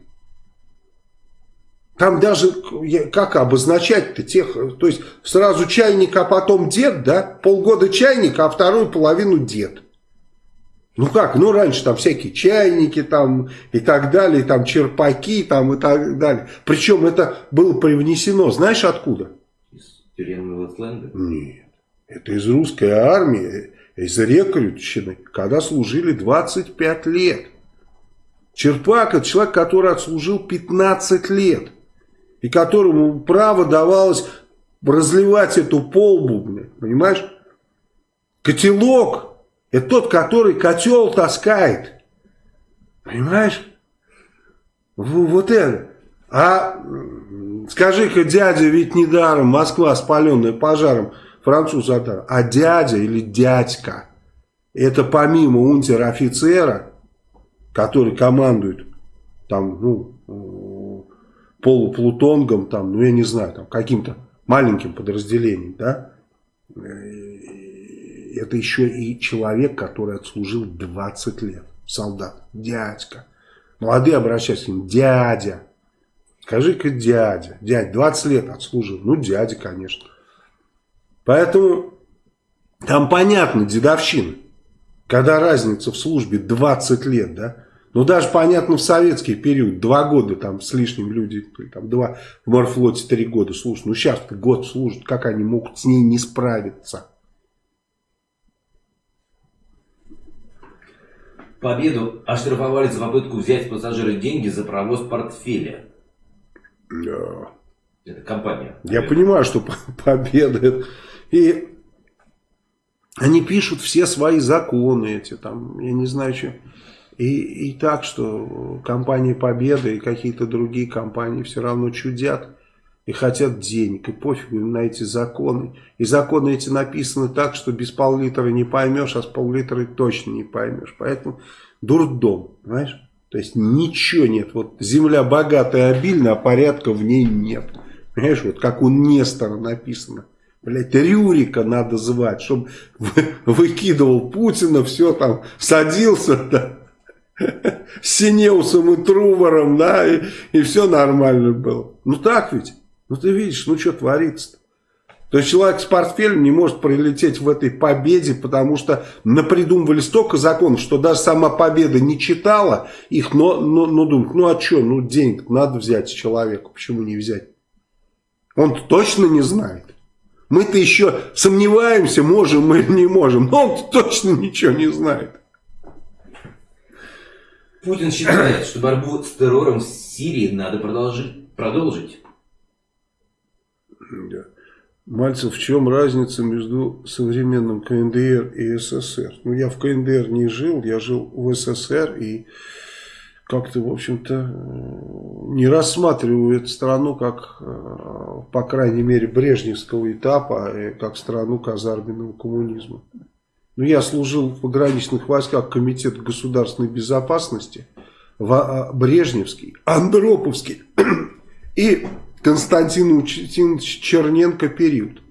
Там даже, как обозначать-то тех, то есть сразу чайник, а потом дед, да? Полгода чайник, а вторую половину дед. Ну как, ну раньше там всякие чайники там и так далее, там черпаки там и так далее. Причем это было привнесено, знаешь откуда? Из тюремного сленга? Нет, это из русской армии, из рекрутчины, когда служили 25 лет. Черпак это человек, который отслужил 15 лет. И которому право давалось разливать эту полбу, понимаешь? Котелок это тот, который котел таскает. Понимаешь? Вот это. А скажи-ка, дядя, ведь недаром Москва спаленная пожаром, француз отдал. А дядя или дядька, это помимо унтер-офицера, который командует там, ну, полуплутонгом, там, ну, я не знаю, там, каким-то маленьким подразделением, да, это еще и человек, который отслужил 20 лет. Солдат, дядька. Молодые обращаются к ним, дядя. Скажи-ка дядя. Дядя, 20 лет отслужил. Ну, дядя, конечно. Поэтому там понятно дедовщина. Когда разница в службе 20 лет, да. Ну, даже понятно в советский период, два года там с лишним люди, там два в морфлоте три года служат. Ну, сейчас год служат, как они могут с ней не справиться? Победу оштрафовали за попытку взять пассажира деньги за провоз портфеля. Да. Это компания. Я понимаю, что победа. И они пишут все свои законы эти, там, я не знаю, что. И, и так, что компания Победа и какие-то другие компании все равно чудят и хотят денег, и пофигу им на эти законы. И законы эти написаны так, что без пол-литра не поймешь, а с пол-литра точно не поймешь. Поэтому дурдом, понимаешь? То есть ничего нет. Вот земля богатая, обильная, а порядка в ней нет. Понимаешь, вот как у Нестора написано. Блять, Рюрика надо звать, чтобы выкидывал Путина, все там, садился, да, с Синеусом и Трувором, да, и, и все нормально было. Ну так ведь? Ну ты видишь, ну что творится-то? То есть человек с портфелем не может прилететь в этой победе, потому что напридумывали столько законов, что даже сама победа не читала их, но, но, но думают, ну а что, ну денег надо взять человеку, почему не взять? Он точно не знает. Мы-то еще сомневаемся, можем мы или не можем, но он точно ничего не знает. Путин считает, что борьбу с террором в Сирии надо продолжить. продолжить. Да. Мальцев, в чем разница между современным КНДР и СССР? Ну, я в КНДР не жил, я жил в СССР и как-то, в общем-то, э, не рассматриваю эту страну как, э, по крайней мере, брежневского этапа, а как страну казарменного коммунизма. Ну, я служил в пограничных войсках Комитета государственной безопасности, а, Брежневский, Андроповский и Константин Учтинович Черненко период.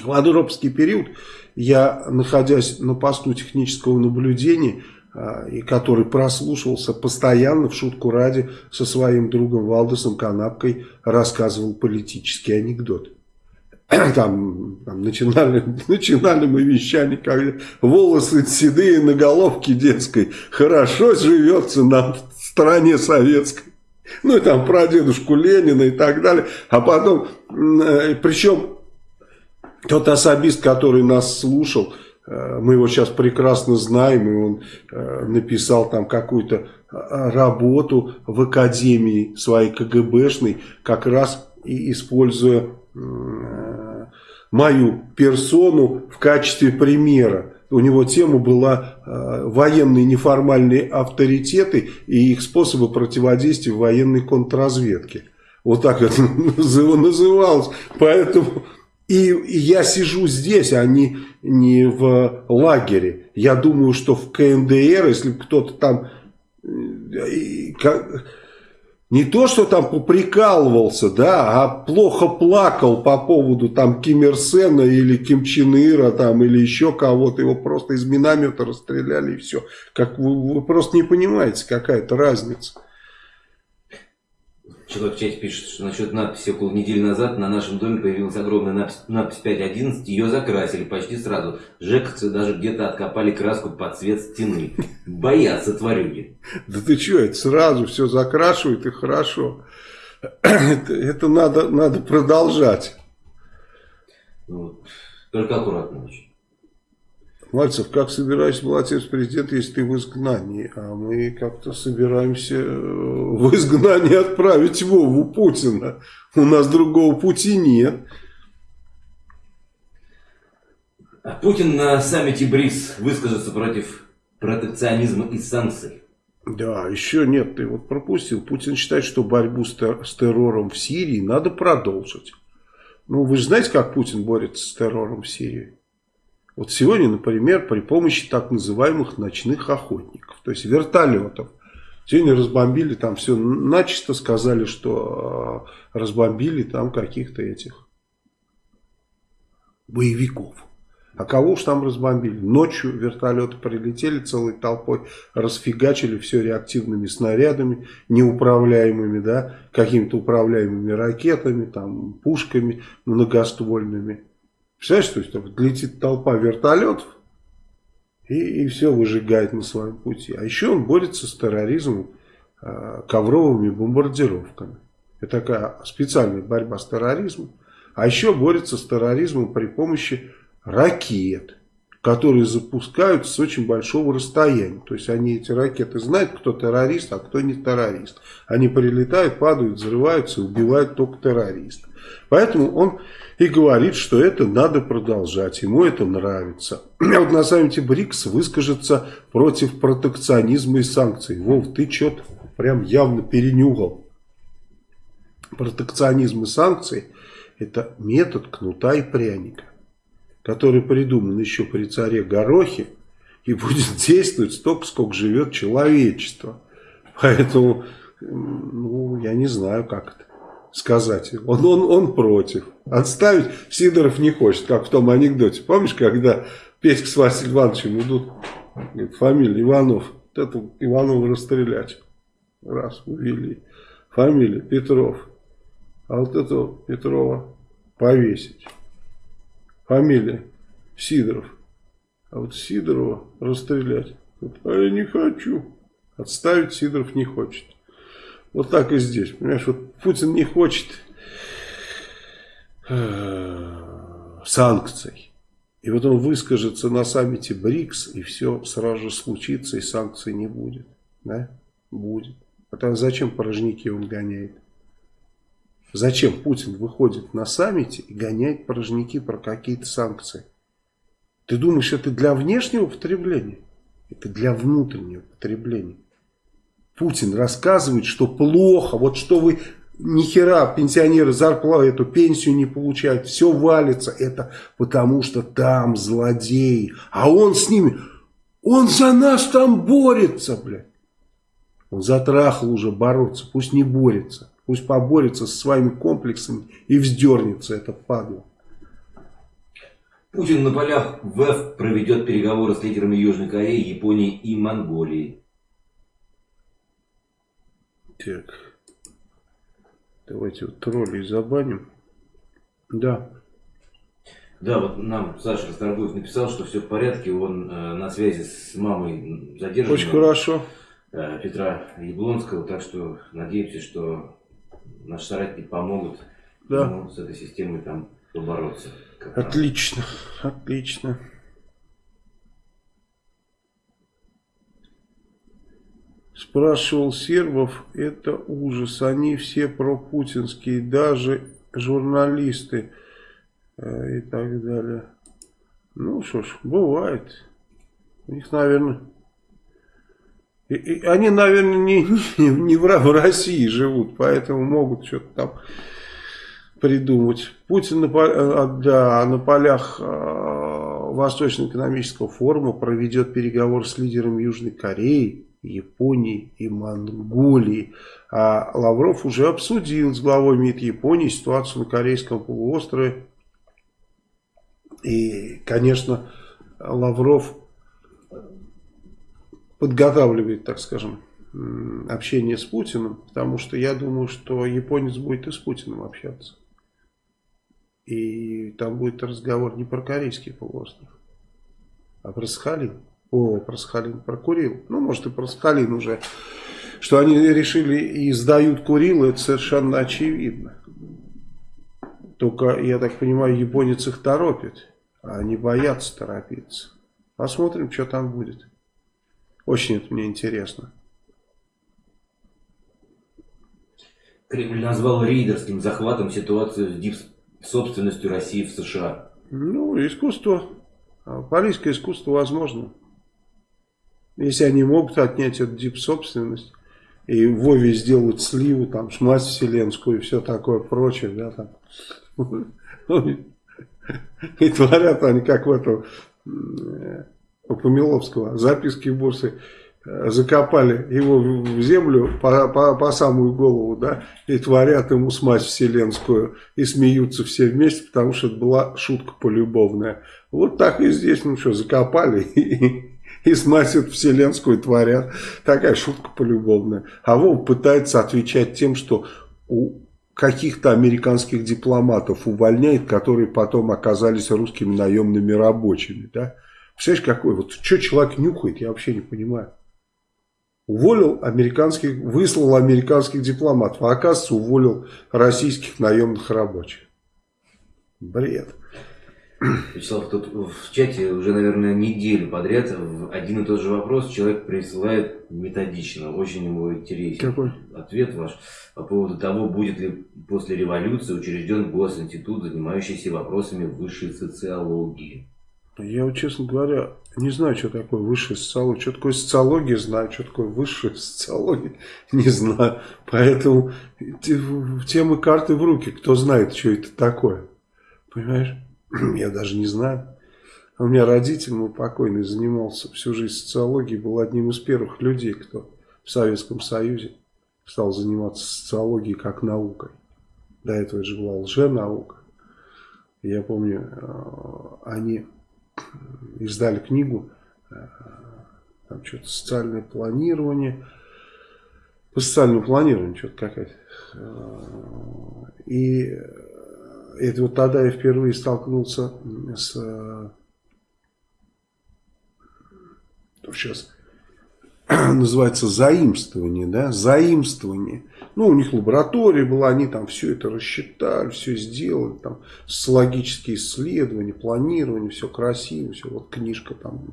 В Андроповский период я, находясь на посту технического наблюдения, а, и который прослушивался постоянно в шутку ради со своим другом Валдесом Канапкой рассказывал политический анекдот. Там, там начинали, начинали мы вещание, как волосы седые на головке детской. Хорошо живется нам в стране советской. Ну и там про дедушку Ленина и так далее. А потом, э, причем тот особист, который нас слушал, Э, мы его сейчас прекрасно знаем, и он э, написал там какую-то работу в академии своей КГБшной, как раз и используя мою персону в качестве примера. У него тема была военные неформальные авторитеты и их способы противодействия военной контрразведке. Вот так это называлось. Поэтому и, и я сижу здесь, а не, не в лагере. Я думаю, что в КНДР, если кто-то там... Э, как, не то, что там поприкалывался, да, а плохо плакал по поводу там Ким Ир Сена или Ким Чен Ира там или еще кого-то, его просто из миномета расстреляли и все. Как вы, вы просто не понимаете, какая-то разница. Человек в чате пишет, что насчет надписи около недели назад на нашем доме появилась огромная надпись, надпись 5.11, ее закрасили почти сразу. Жековцы даже где-то откопали краску под цвет стены. Боятся тварюги. Да ты что, это сразу все закрашивают и хорошо. Это, это надо, надо продолжать. Ну, только аккуратно очень. Мальцев, как собираешься молодец президент, если ты в изгнании? А мы как-то собираемся э, в изгнание отправить Вову Путина. У нас другого пути нет. А Путин на саммите БРИКС выскажется против протекционизма и санкций. Да, еще нет, ты вот пропустил. Путин считает, что борьбу с, террором в Сирии надо продолжить. Ну, вы же знаете, как Путин борется с террором в Сирии? Вот сегодня, например, при помощи так называемых ночных охотников, то есть вертолетов. Сегодня разбомбили там все, начисто сказали, что э, разбомбили там каких-то этих боевиков. А кого уж там разбомбили? Ночью вертолеты прилетели целой толпой, расфигачили все реактивными снарядами, неуправляемыми, да, какими-то управляемыми ракетами, там, пушками многоствольными. Представляешь, то есть там летит толпа вертолетов и, и все выжигает на своем пути. А еще он борется с терроризмом э, ковровыми бомбардировками. Это такая специальная борьба с терроризмом. А еще борется с терроризмом при помощи ракет, которые запускают с очень большого расстояния. То есть они эти ракеты знают, кто террорист, а кто не террорист. Они прилетают, падают, взрываются, убивают только террористов. Поэтому он и говорит, что это надо продолжать, ему это нравится. А вот на саммите БРИКС выскажется против протекционизма и санкций. Вов, ты что-то прям явно перенюгал. Протекционизм и санкции – это метод кнута и пряника, который придуман еще при царе Горохе и будет действовать столько, сколько живет человечество. Поэтому, ну, я не знаю, как это сказать. Он, он, он против. Отставить Сидоров не хочет, как в том анекдоте. Помнишь, когда Петька с Василием Ивановичем идут, фамилия Иванов, вот это Иванова расстрелять. Раз, увели. Фамилия Петров. А вот этого Петрова повесить. Фамилия Сидоров. А вот Сидорова расстрелять. А я не хочу. Отставить Сидоров не хочет. Вот так и здесь. Понимаешь, вот Путин не хочет э, санкций. И вот он выскажется на саммите БРИКС, и все сразу же случится, и санкций не будет. Да? Будет. А тогда зачем порожники он гоняет? Зачем Путин выходит на саммите и гоняет порожники про какие-то санкции? Ты думаешь, это для внешнего потребления? Это для внутреннего потребления. Путин рассказывает, что плохо, вот что вы ни хера пенсионеры зарплату, эту пенсию не получают, все валится, это потому что там злодеи, а он с ними, он за нас там борется, блядь. Он затрахал уже бороться, пусть не борется, пусть поборется со своими комплексами и вздернется это падло. Путин на полях ВЭФ проведет переговоры с лидерами Южной Кореи, Японии и Монголии. Так. Давайте вот троллей забаним. Да. Да, вот нам Саша Расторгуев написал, что все в порядке, он э, на связи с мамой задержан. Очень хорошо. Э, Петра Яблонского, так что надеемся, что наши соратники помогут да. ему с этой системой там побороться. Отлично, отлично. Спрашивал Сербов, это ужас, они все пропутинские, даже журналисты э, и так далее. Ну что ж, бывает. У них, наверное, и, и они, наверное, не, не, не в, в России живут, поэтому могут что-то там придумать. Путин на, э, да, на полях э, Восточно-экономического форума проведет переговоры с лидером Южной Кореи Японии и Монголии. А Лавров уже обсудил с главой МИД Японии ситуацию на Корейском полуострове. И, конечно, Лавров подготавливает, так скажем, общение с Путиным, потому что я думаю, что японец будет и с Путиным общаться. И там будет разговор не про Корейский полуостров, а про Сахалин. О, про Сахалин, про Курил. Ну, может и про Сахалин уже. Что они решили и сдают Курил, это совершенно очевидно. Только, я так понимаю, японец их торопит. А они боятся торопиться. Посмотрим, что там будет. Очень это мне интересно. Кремль назвал рейдерским захватом ситуацию с дип-собственностью России в США. Ну, искусство, полийское искусство возможно. Если они могут отнять эту дип-собственность и Вове сделать сливу, там, шмать вселенскую и все такое прочее, да, там. И творят они, как в этом, у Помиловского, записки бурсы э, закопали его в землю по, по, по самую голову, да, и творят ему смазь вселенскую, и смеются все вместе, потому что это была шутка полюбовная. Вот так и здесь, ну что, закопали и, и сносят вселенскую творят. Такая шутка полюбовная. А Вов пытается отвечать тем, что у каких-то американских дипломатов увольняет, которые потом оказались русскими наемными рабочими. Да? Представляешь, какой? Вот что человек нюхает, я вообще не понимаю. Уволил американских, выслал американских дипломатов, а оказывается уволил российских наемных рабочих. Бред. Вячеслав, тут в чате уже, наверное, неделю подряд один и тот же вопрос человек присылает методично. Очень ему интересен Какой? ответ ваш по поводу того, будет ли после революции учрежден госинститут, занимающийся вопросами высшей социологии. Я, честно говоря, не знаю, что такое высшая социология. Что такое социология, знаю. Что такое высшая социология, не знаю. Поэтому темы карты в руки. Кто знает, что это такое. Понимаешь? Я даже не знаю. У меня родитель, мой покойный, занимался всю жизнь социологией, был одним из первых людей, кто в Советском Союзе стал заниматься социологией как наукой. До этого это же была лженаука. Я помню, э, они издали книгу, э, там что-то социальное планирование, по социальному планированию что-то какая-то. Э, и это вот тогда я впервые столкнулся с... Сейчас называется заимствование, да, заимствование. Ну, у них лаборатория была, они там все это рассчитали, все сделали, там социологические исследования, планирование, все красиво, все, вот книжка там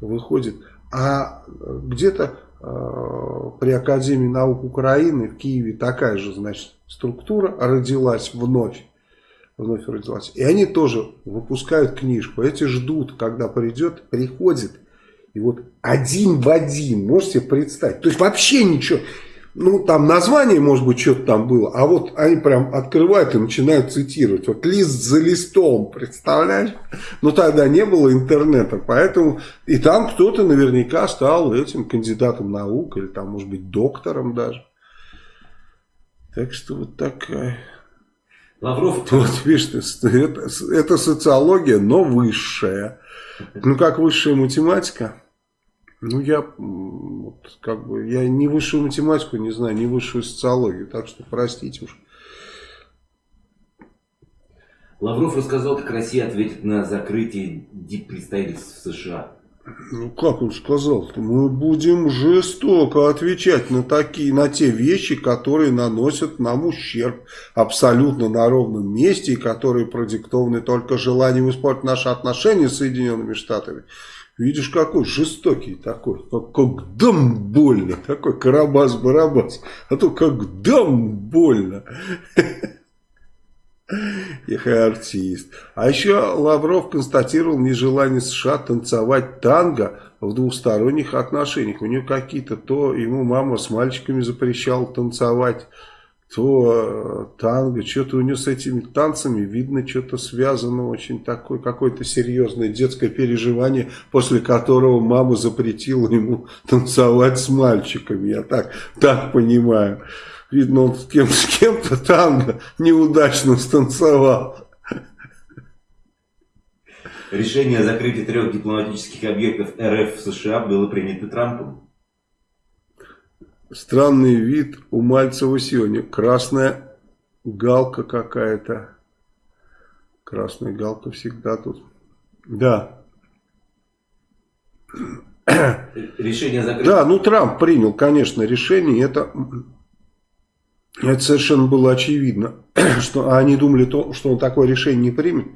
выходит. А где-то э, при Академии наук Украины в Киеве такая же, значит, структура родилась вновь. Вновь родилась. И они тоже выпускают книжку. Эти ждут, когда придет, приходит. И вот один в один, можете представить. То есть вообще ничего. Ну, там название, может быть, что-то там было. А вот они прям открывают и начинают цитировать. Вот лист за листом, представляешь? Но тогда не было интернета, поэтому... И там кто-то наверняка стал этим кандидатом наук, или там, может быть, доктором даже. Так что вот такая... Лавров... Вот видишь, это, это социология, но высшая. Ну, как высшая математика... Ну, я, вот, как бы, я ни высшую математику не знаю, ни высшую социологию, так что простите уж. Лавров рассказал, как Россия ответит на закрытие диппредставительств в США. Ну, как он сказал, мы будем жестоко отвечать на такие, на те вещи, которые наносят нам ущерб абсолютно на ровном месте, и которые продиктованы только желанием испортить наши отношения с Соединенными Штатами. Видишь, какой жестокий такой, как, дам больно, такой карабас-барабас, а то как дам больно. Эх, артист. А еще Лавров констатировал нежелание США танцевать танго в двусторонних отношениях. У него какие-то, то ему мама с мальчиками запрещала танцевать, то э, танго, что-то у него с этими танцами, видно, что-то связано очень такое, какое-то серьезное детское переживание, после которого мама запретила ему танцевать с мальчиками, я так, так понимаю. Видно, он с кем-то с кем танго неудачно станцевал. Решение о закрытии трех дипломатических объектов РФ в США было принято Трампом. Странный вид у Мальцева сегодня. Красная галка какая-то. Красная галка всегда тут. Да. Решение закрыть... Да, ну Трамп принял, конечно, решение. Это, это совершенно было очевидно. Что они думали, то, что он такое решение не примет.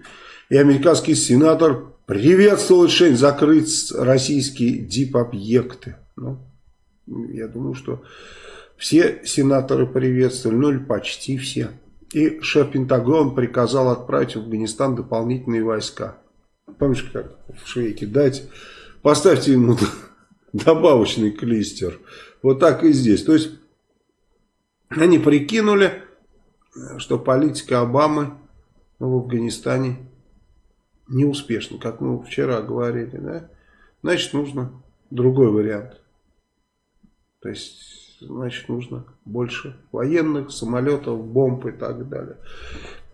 И американский сенатор приветствовал решение закрыть российские дип-объекты. Ну, я думаю, что все сенаторы приветствовали, ну или почти все. И шеф Пентагона приказал отправить в Афганистан дополнительные войска. Помнишь, как в Швейке? Дайте, поставьте ему добавочный клистер. Вот так и здесь. То есть, они прикинули, что политика Обамы в Афганистане неуспешна, как мы вчера говорили. Да? Значит, нужно другой вариант. То есть, значит, нужно больше военных, самолетов, бомб и так далее.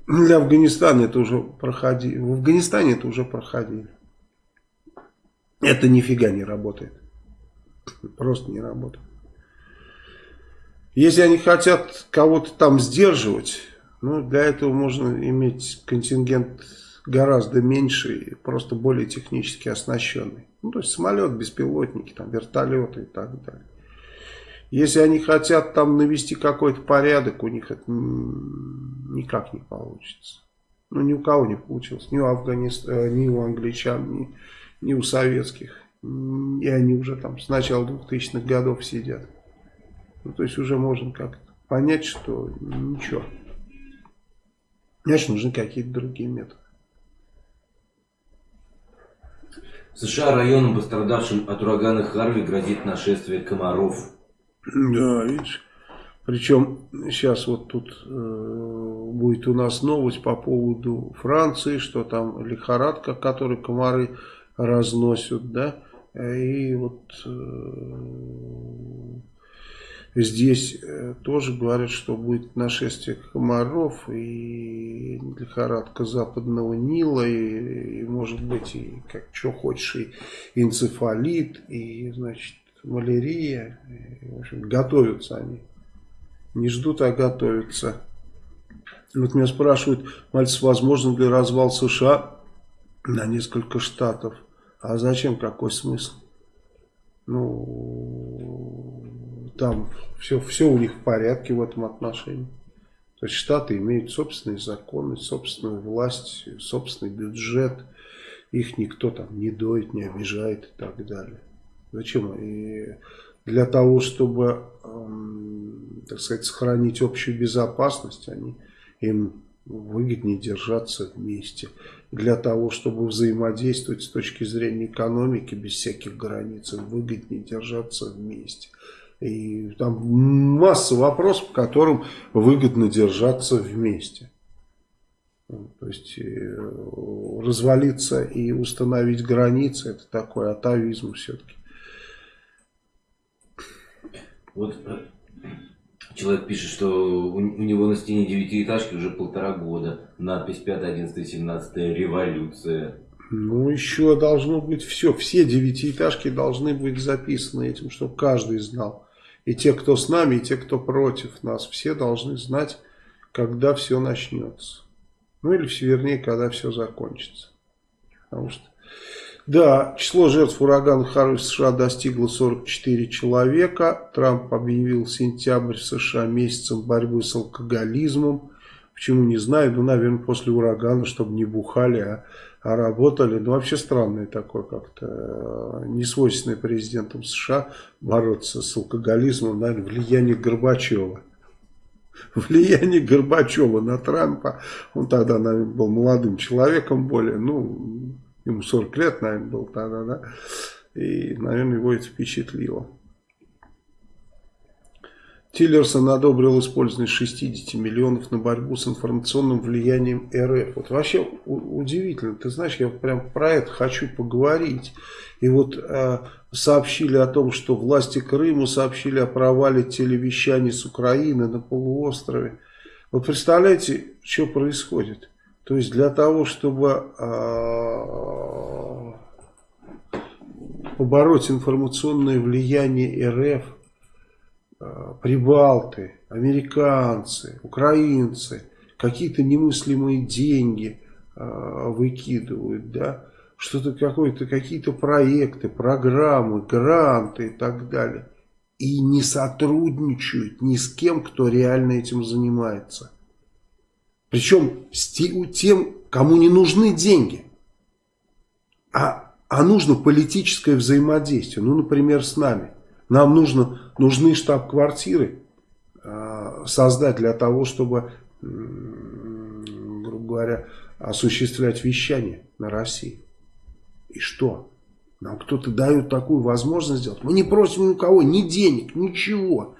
Для Афганистана это уже проходили. В Афганистане это уже проходили. Это нифига не работает. Просто не работает. Если они хотят кого-то там сдерживать, ну, для этого можно иметь контингент гораздо меньше и просто более технически оснащенный. Ну, то есть самолет, беспилотники, там, вертолеты и так далее. Если они хотят там навести какой-то порядок, у них это никак не получится. Ну, ни у кого не получилось. Ни у, Афганист... Э, ни у англичан, ни, ни у советских. И они уже там с начала 2000-х годов сидят. Ну, то есть уже можно как-то понять, что ничего. Значит, нужны какие-то другие методы. США районам, пострадавшим от урагана Харви, грозит нашествие комаров. Да, видишь. Причем сейчас вот тут э, будет у нас новость по поводу Франции, что там лихорадка, которую комары разносят, да. И вот э, здесь э, тоже говорят, что будет нашествие комаров и лихорадка западного Нила, и, и может быть, и как что хочешь, и энцефалит, и, значит, малярия. В общем, готовятся они. Не ждут, а готовятся. Вот меня спрашивают, Мальцев, возможно ли развал США на несколько штатов? А зачем? Какой смысл? Ну, там все, все у них в порядке в этом отношении. То есть Штаты имеют собственные законы, собственную власть, собственный бюджет. Их никто там не доит, не обижает и так далее. Зачем? И для того, чтобы, эм, так сказать, сохранить общую безопасность, они, им выгоднее держаться вместе. Для того, чтобы взаимодействовать с точки зрения экономики без всяких границ, им выгоднее держаться вместе. И там масса вопросов, по которым выгодно держаться вместе. То есть э, развалиться и установить границы, это такой атовизм все-таки. Вот э, человек пишет, что у, него на стене девятиэтажки уже полтора года. Надпись 5, 11, 17 революция. Ну, еще должно быть все. Все девятиэтажки должны быть записаны этим, чтобы каждый знал. И те, кто с нами, и те, кто против нас. Все должны знать, когда все начнется. Ну, или, вернее, когда все закончится. Потому что да, число жертв урагана Харви в США достигло 44 человека. Трамп объявил сентябрь в США месяцем борьбы с алкоголизмом. Почему, не знаю, ну, наверное, после урагана, чтобы не бухали, а, а работали. Ну, вообще странное такое как-то, э, несвойственное президентам США бороться с алкоголизмом, наверное, влияние Горбачева. Влияние Горбачева на Трампа, он тогда, наверное, был молодым человеком более, ну, ему 40 лет, наверное, был тогда, да, и, наверное, его это впечатлило. Тиллерсон одобрил использование 60 миллионов на борьбу с информационным влиянием РФ. Вот вообще удивительно, ты знаешь, я прям про это хочу поговорить. И вот э, сообщили о том, что власти Крыма сообщили о провале телевещания с Украины на полуострове. Вы представляете, что происходит? То есть для того, чтобы э, побороть информационное влияние РФ, прибалты, американцы, украинцы, какие-то немыслимые деньги э, выкидывают, да, что-то какое-то, какие-то проекты, программы, гранты и так далее. И не сотрудничают ни с кем, кто реально этим занимается. Причем с тем, кому не нужны деньги, а, а нужно политическое взаимодействие. Ну, например, с нами. Нам нужно, нужны штаб-квартиры э, создать для того, чтобы, грубо говоря, осуществлять вещание на России. И что? Нам кто-то дает такую возможность сделать. Мы не просим ни у кого ни денег, ничего.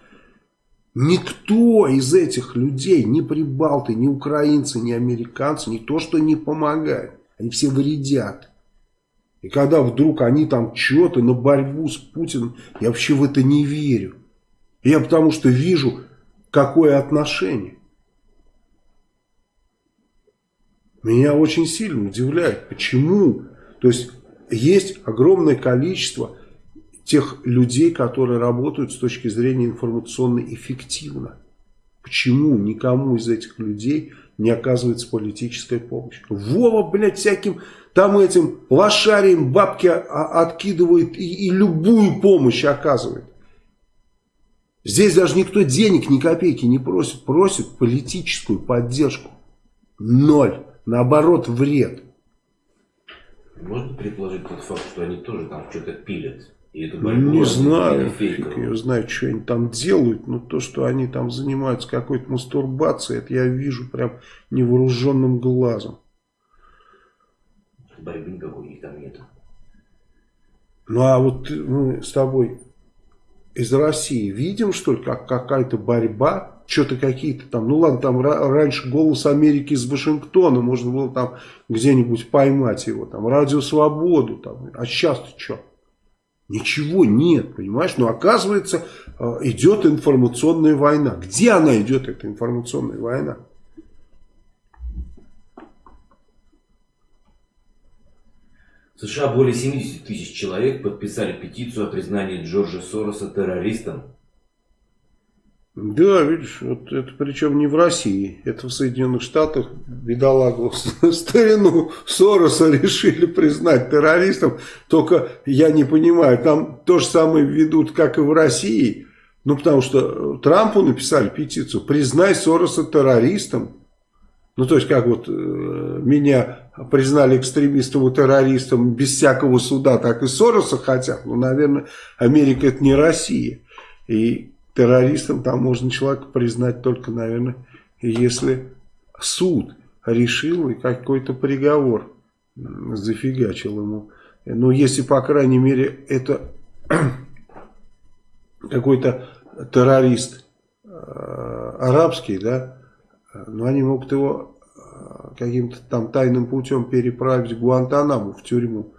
Никто из этих людей, ни прибалты, ни украинцы, ни американцы, не то что не помогают, они все вредят. И когда вдруг они там что-то на борьбу с Путиным, я вообще в это не верю. Я потому что вижу, какое отношение. Меня очень сильно удивляет, почему. То есть есть огромное количество тех людей, которые работают с точки зрения информационно эффективно. Почему никому из этих людей не оказывается политическая помощь? Вова, блядь, всяким там этим лошарием бабки откидывает и, и любую помощь оказывает. Здесь даже никто денег ни копейки не просит. Просит политическую поддержку. Ноль. Наоборот, вред. Можно предположить тот факт, что они тоже там что-то пилят? И эту борьбу не знаю, фиг я знаю, что они там делают, но то, что они там занимаются какой-то мастурбацией, это я вижу прям невооруженным глазом. Борьбы никакой у них там нет. Ну а вот мы с тобой из России видим, что ли, как какая-то борьба, что-то какие-то там, ну ладно, там раньше «Голос Америки» из Вашингтона, можно было там где-нибудь поймать его, там «Радио Свободу», там, а сейчас-то что? Ничего нет, понимаешь? Но оказывается, э, идет информационная война. Где она идет, эта информационная война? В США более 70 тысяч человек подписали петицию о признании Джорджа Сороса террористом. Да, видишь, вот это причем не в России, это в Соединенных Штатах бедолагу старину Сороса решили признать террористом, только я не понимаю, там то же самое ведут, как и в России, Ну, потому что Трампу написали петицию «Признай Сороса террористом». Ну, то есть, как вот э, меня признали экстремистом и террористом без всякого суда, так и Сороса хотят. Ну, наверное, Америка это не Россия. И террористом там можно человека признать только, наверное, если суд решил и какой-то приговор зафигачил ему. Ну, если, по крайней мере, это какой-то террорист э, арабский, да, но они могут его э, каким-то там тайным путем переправить в Гуантанаму, в тюрьму,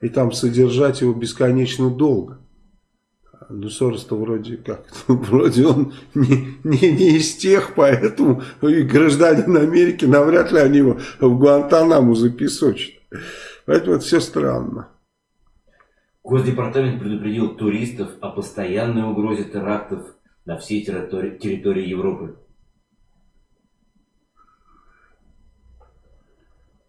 и там содержать его бесконечно долго. Ну, Сорос-то вроде как, вроде он не, не, не из тех, поэтому и гражданин Америки, навряд ли они его в Гуантанаму запесочат. Поэтому это все странно. Госдепартамент предупредил туристов о постоянной угрозе терактов на всей территории, территории Европы.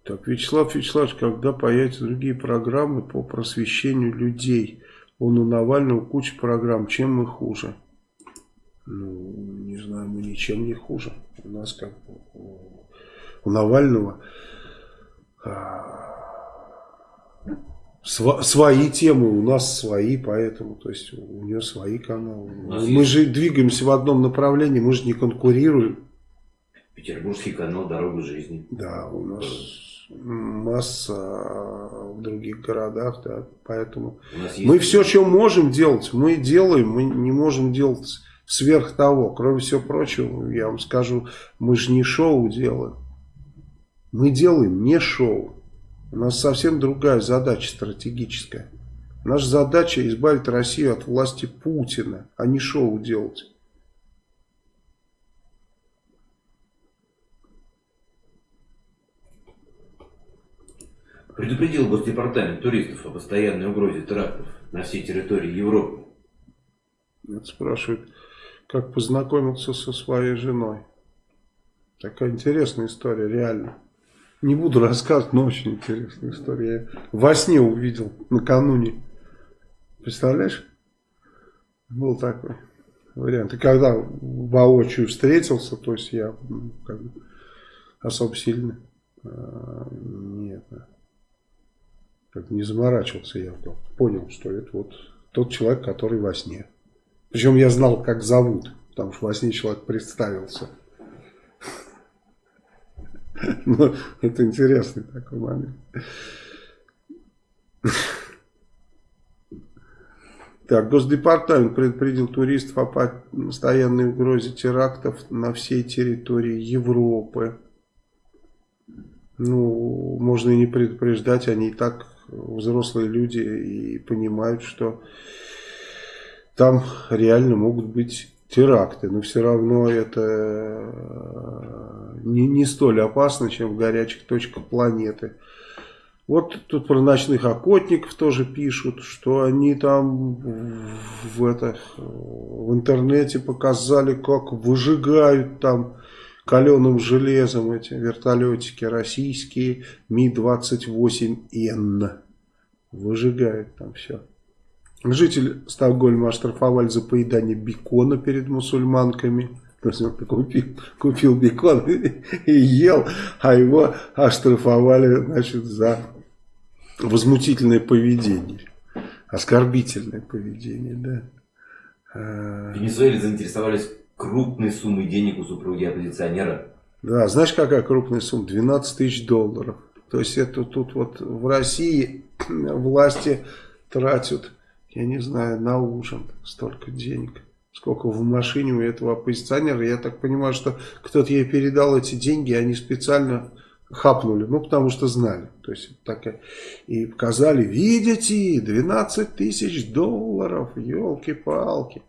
Так, Вячеслав Вячеславович, когда появятся другие программы по просвещению людей? Он у Навального куча программ, чем мы хуже? Ну, не знаю, мы ничем не хуже. У нас как у Навального а, св свои темы, у нас свои, поэтому, то есть у нее свои каналы. Мы есть... же двигаемся в одном направлении, мы же не конкурируем. Петербургский канал «Дорога жизни». Да, у нас масса в других городах, да, поэтому мы все, что можем делать, мы делаем, мы не можем делать сверх того. Кроме всего прочего, я вам скажу, мы же не шоу делаем. Мы делаем не шоу. У нас совсем другая задача стратегическая. Наша задача избавить Россию от власти Путина, а не шоу делать. Предупредил Госдепартамент туристов о постоянной угрозе терактов на всей территории Европы. Это спрашивает, как познакомился со своей женой. Такая интересная история, реально. Не буду рассказывать, но очень интересная история. Я во сне увидел накануне. Представляешь? Был такой вариант. И когда воочию встретился, то есть я как бы, особо сильно а, нет, как не заморачивался я, понял, что это вот тот человек, который во сне. Причем я знал, как зовут, потому что во сне человек представился. Ну, это интересный такой момент. Так, Госдепартамент предупредил туристов о постоянной угрозе терактов на всей территории Европы. Ну, можно и не предупреждать, они и так взрослые люди и понимают, что там реально могут быть теракты, но все равно это э, не, не столь опасно, чем в горячих точках планеты. Вот тут про ночных охотников тоже пишут, что они там в, это, в интернете показали, как выжигают там каленым железом эти вертолетики российские Ми-28Н. Выжигают там все. Житель Стокгольма оштрафовали за поедание бекона перед мусульманками. То есть он купил, купил бекон и ел, а его оштрафовали значит, за возмутительное поведение. Оскорбительное поведение, да. В Венесуэле заинтересовались крупной суммой денег у супруги оппозиционера. Да, знаешь, какая крупная сумма? 12 тысяч долларов. То есть это тут вот в России власти тратят, я не знаю, на ужин столько денег. Сколько в машине у этого оппозиционера. Я так понимаю, что кто-то ей передал эти деньги, и они специально хапнули. Ну, потому что знали. То есть, так и показали, видите, 12 тысяч долларов, елки-палки.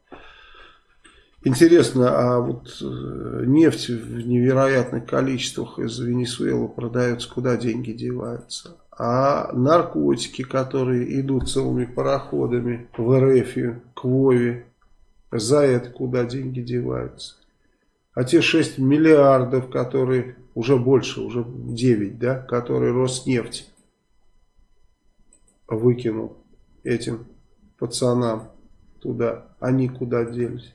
Интересно, а вот э, нефть в невероятных количествах из Венесуэлы продается, куда деньги деваются? А наркотики, которые идут целыми пароходами в РФ, к Вове, за это куда деньги деваются? А те 6 миллиардов, которые уже больше, уже 9, да, которые Роснефть выкинул этим пацанам туда, они куда делись?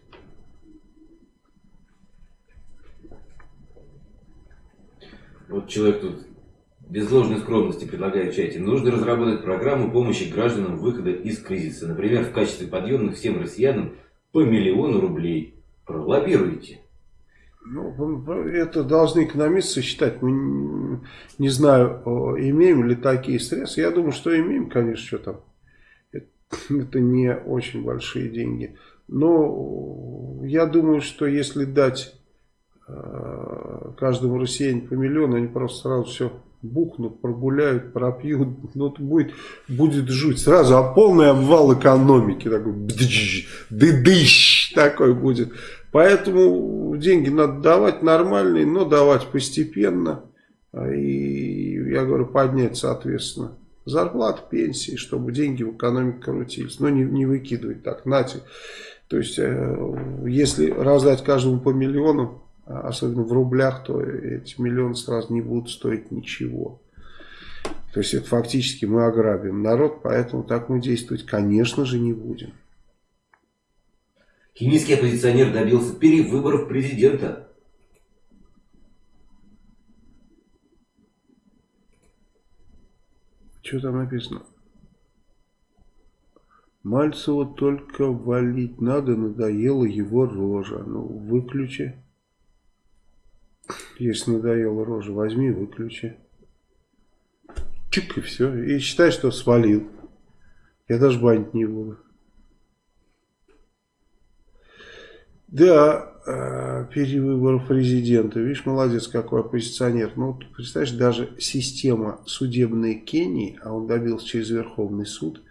Вот человек тут без ложной скромности предлагает в чате. Нужно разработать программу помощи гражданам выхода из кризиса. Например, в качестве подъемных всем россиянам по миллиону рублей. Пролоббируйте. Ну, это должны экономисты считать. Мы не знаю, имеем ли такие средства. Я думаю, что имеем, конечно, что там. Это не очень большие деньги. Но я думаю, что если дать каждому россиянину по миллиону, они просто сразу все бухнут, прогуляют, пропьют. Ну, это будет, будет жуть. Сразу, а полный обвал экономики. Такой, дыдыщ такой будет. Поэтому деньги надо давать нормальные, но давать постепенно. И, я говорю, поднять, соответственно, зарплату, пенсии, чтобы деньги в экономике крутились. Но не, не выкидывать так, нате. То есть, э, если раздать каждому по миллиону, особенно в рублях, то эти миллионы сразу не будут стоить ничего. То есть, это фактически мы ограбим народ, поэтому так мы действовать, конечно же, не будем. Кенийский оппозиционер добился перевыборов президента. Что там написано? Мальцева только валить надо, надоела его рожа. Ну, выключи. Если надоела рожа, возьми, выключи. Чик, и все. И считай, что свалил. Я даже банить не буду. Да, э, перевыбор президента. Видишь, молодец какой оппозиционер. Ну, вот, представляешь, даже система судебной Кении, а он добился через Верховный суд,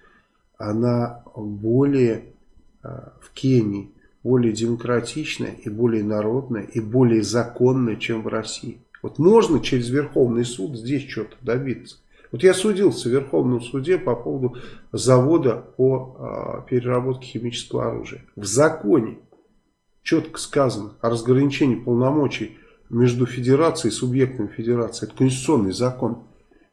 она более э, в Кении более демократичная и более народная и более законная, чем в России. Вот можно через Верховный суд здесь что-то добиться. Вот я судился в Верховном суде по поводу завода по э, переработке химического оружия. В законе четко сказано о разграничении полномочий между федерацией и субъектами федерации. Это конституционный закон.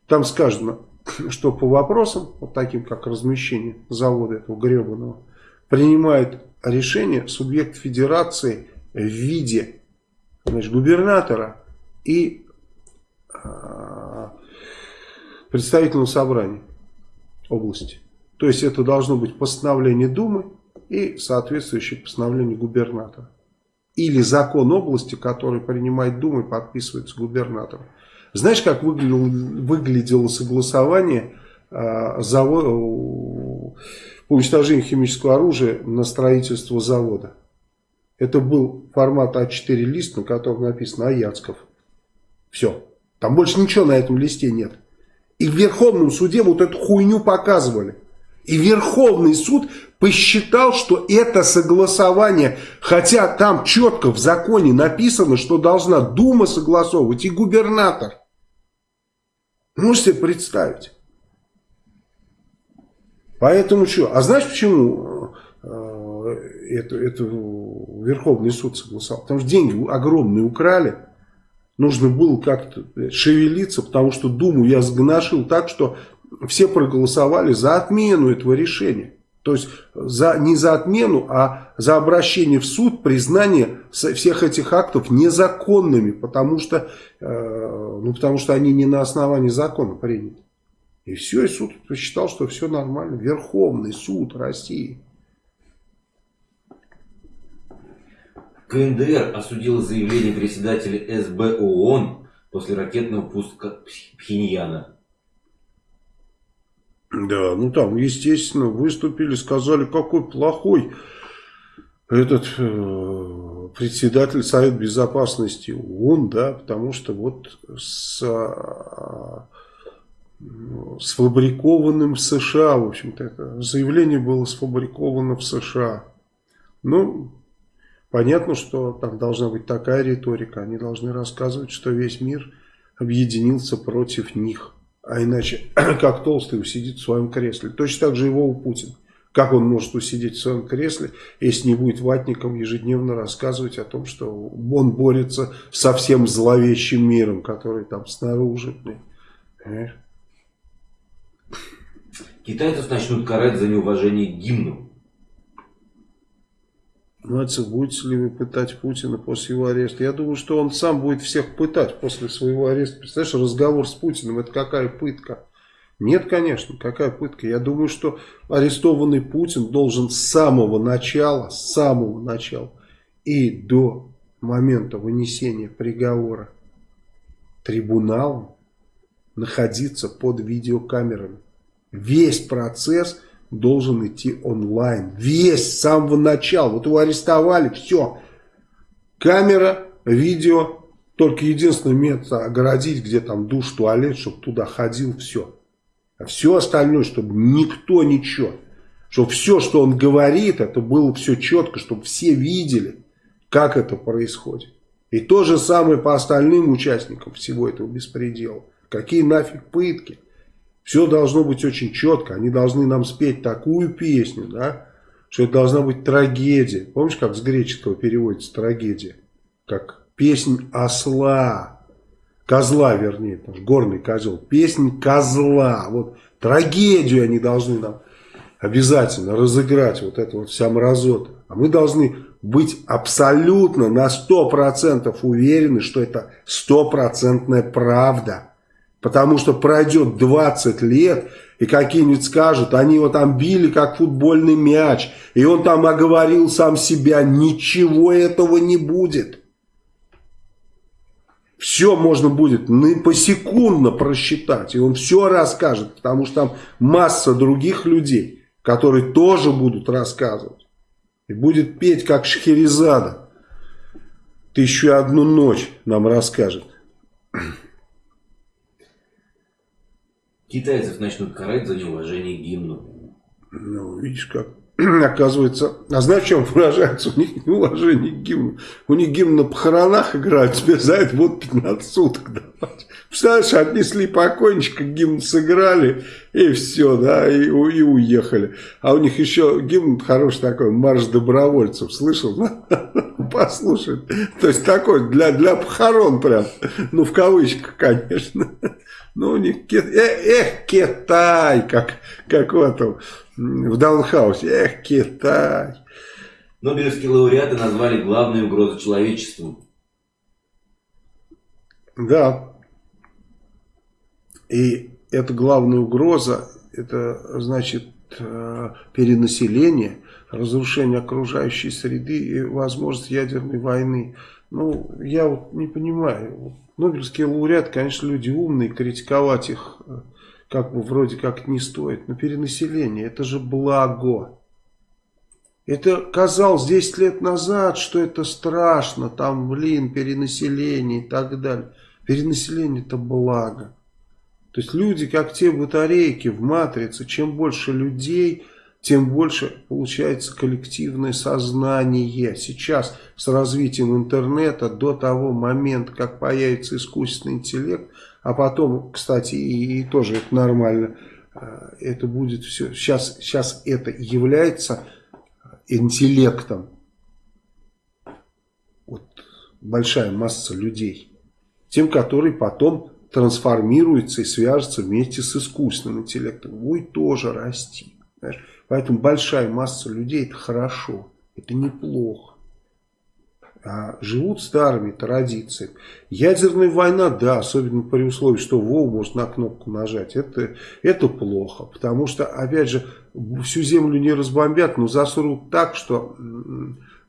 Там сказано, что по вопросам, вот таким как размещение завода этого гребаного, принимает решение субъект федерации в виде значит, губернатора и э, представительного собрания области. То есть это должно быть постановление Думы и соответствующее постановление губернатора. Или закон области, который принимает Дума и подписывается губернатором. Знаешь, как выглядело, выглядело согласование э, завода, по уничтожению химического оружия на строительство завода? Это был формат А4 лист, на котором написано Аяцков. Все. Там больше ничего на этом листе нет. И в Верховном суде вот эту хуйню показывали. И Верховный суд посчитал, что это согласование, хотя там четко в законе написано, что должна Дума согласовывать и губернатор. Можете себе представить? Поэтому что? А знаешь почему это, это Верховный суд согласовал? Потому что деньги огромные украли. Нужно было как-то шевелиться, потому что Думу я сгоношил так, что все проголосовали за отмену этого решения. То есть за, не за отмену, а за обращение в суд, признание всех этих актов незаконными, потому что, э, ну, потому что они не на основании закона приняты. И все, и суд посчитал, что все нормально. Верховный суд России. КНДР осудила заявление председателя СБ ООН после ракетного пуска Пхеньяна. Да, ну там, естественно, выступили, сказали, какой плохой этот э, председатель Совета Безопасности ООН, да, потому что вот с, э, сфабрикованным в США, в общем-то, это заявление было сфабриковано в США. Ну, понятно, что там должна быть такая риторика, они должны рассказывать, что весь мир объединился против них. А иначе, как толстый усидит в своем кресле. Точно так же его у Путина. Как он может усидеть в своем кресле, если не будет ватником ежедневно рассказывать о том, что он борется со всем зловещим миром, который там снаружи. Понимаешь? Китайцев начнут карать за неуважение к гимну. Мальцев, будете ли вы пытать Путина после его ареста? Я думаю, что он сам будет всех пытать после своего ареста. Представляешь, разговор с Путиным, это какая пытка? Нет, конечно, какая пытка. Я думаю, что арестованный Путин должен с самого начала, с самого начала и до момента вынесения приговора трибуналом находиться под видеокамерами. Весь процесс должен идти онлайн. Весь, с самого начала. Вот его арестовали, все. Камера, видео. Только единственный метод огородить, где там душ, туалет, чтобы туда ходил, все. А все остальное, чтобы никто ничего. Чтобы все, что он говорит, это было все четко, чтобы все видели, как это происходит. И то же самое по остальным участникам всего этого беспредела. Какие нафиг пытки. Все должно быть очень четко. Они должны нам спеть такую песню, да, что это должна быть трагедия. Помнишь, как с греческого переводится трагедия? Как песнь осла. Козла, вернее, потому горный козел. Песнь козла. Вот трагедию они должны нам обязательно разыграть. Вот это вот вся мразота. А мы должны быть абсолютно на 100% уверены, что это стопроцентная правда. Потому что пройдет 20 лет, и какие-нибудь скажут, они его там били, как футбольный мяч, и он там оговорил сам себя, ничего этого не будет. Все можно будет посекундно просчитать, и он все расскажет, потому что там масса других людей, которые тоже будут рассказывать. И будет петь, как Шахерезада. Тысячу одну ночь нам расскажет. Китайцев начнут карать за неуважение гимну. Ну, видишь как. Оказывается, а знаешь, в чем выражается у них неуважение к гимну? У них гимн на похоронах играют, тебе за это будут 15 суток давать. Представляешь, отнесли покойничка, гимн сыграли, и все, да, и, и уехали. А у них еще гимн хороший такой, марш добровольцев, слышал? Послушай. То есть такой, для, для похорон прям, ну в кавычках, конечно. Ну, у них, эх, эх, Китай, как, как в этом, в Даунхаусе, эх, Китай. Нобелевские лауреаты назвали главной угрозой человечеству. Да. И эта главная угроза, это значит э, перенаселение, разрушение окружающей среды и возможность ядерной войны. Ну, я вот не понимаю, Нобелевские лауреаты, конечно, люди умные, критиковать их э, как бы вроде как не стоит. Но перенаселение, это же благо. Это казалось 10 лет назад, что это страшно, там, блин, перенаселение и так далее. Перенаселение это благо. То есть люди, как те батарейки в матрице, чем больше людей, тем больше получается коллективное сознание. Сейчас с развитием интернета до того момента, как появится искусственный интеллект, а потом, кстати, и, и тоже это нормально, э, это будет все. Сейчас, сейчас это является интеллектом. Вот большая масса людей. Тем, который потом трансформируется и свяжется вместе с искусственным интеллектом. Будет тоже расти. Понимаешь? Поэтому большая масса людей это хорошо, это неплохо. А живут старыми традициями. Ядерная война, да, особенно при условии, что Вов может на кнопку нажать, это, это плохо. Потому что, опять же, всю землю не разбомбят, но засрут так, что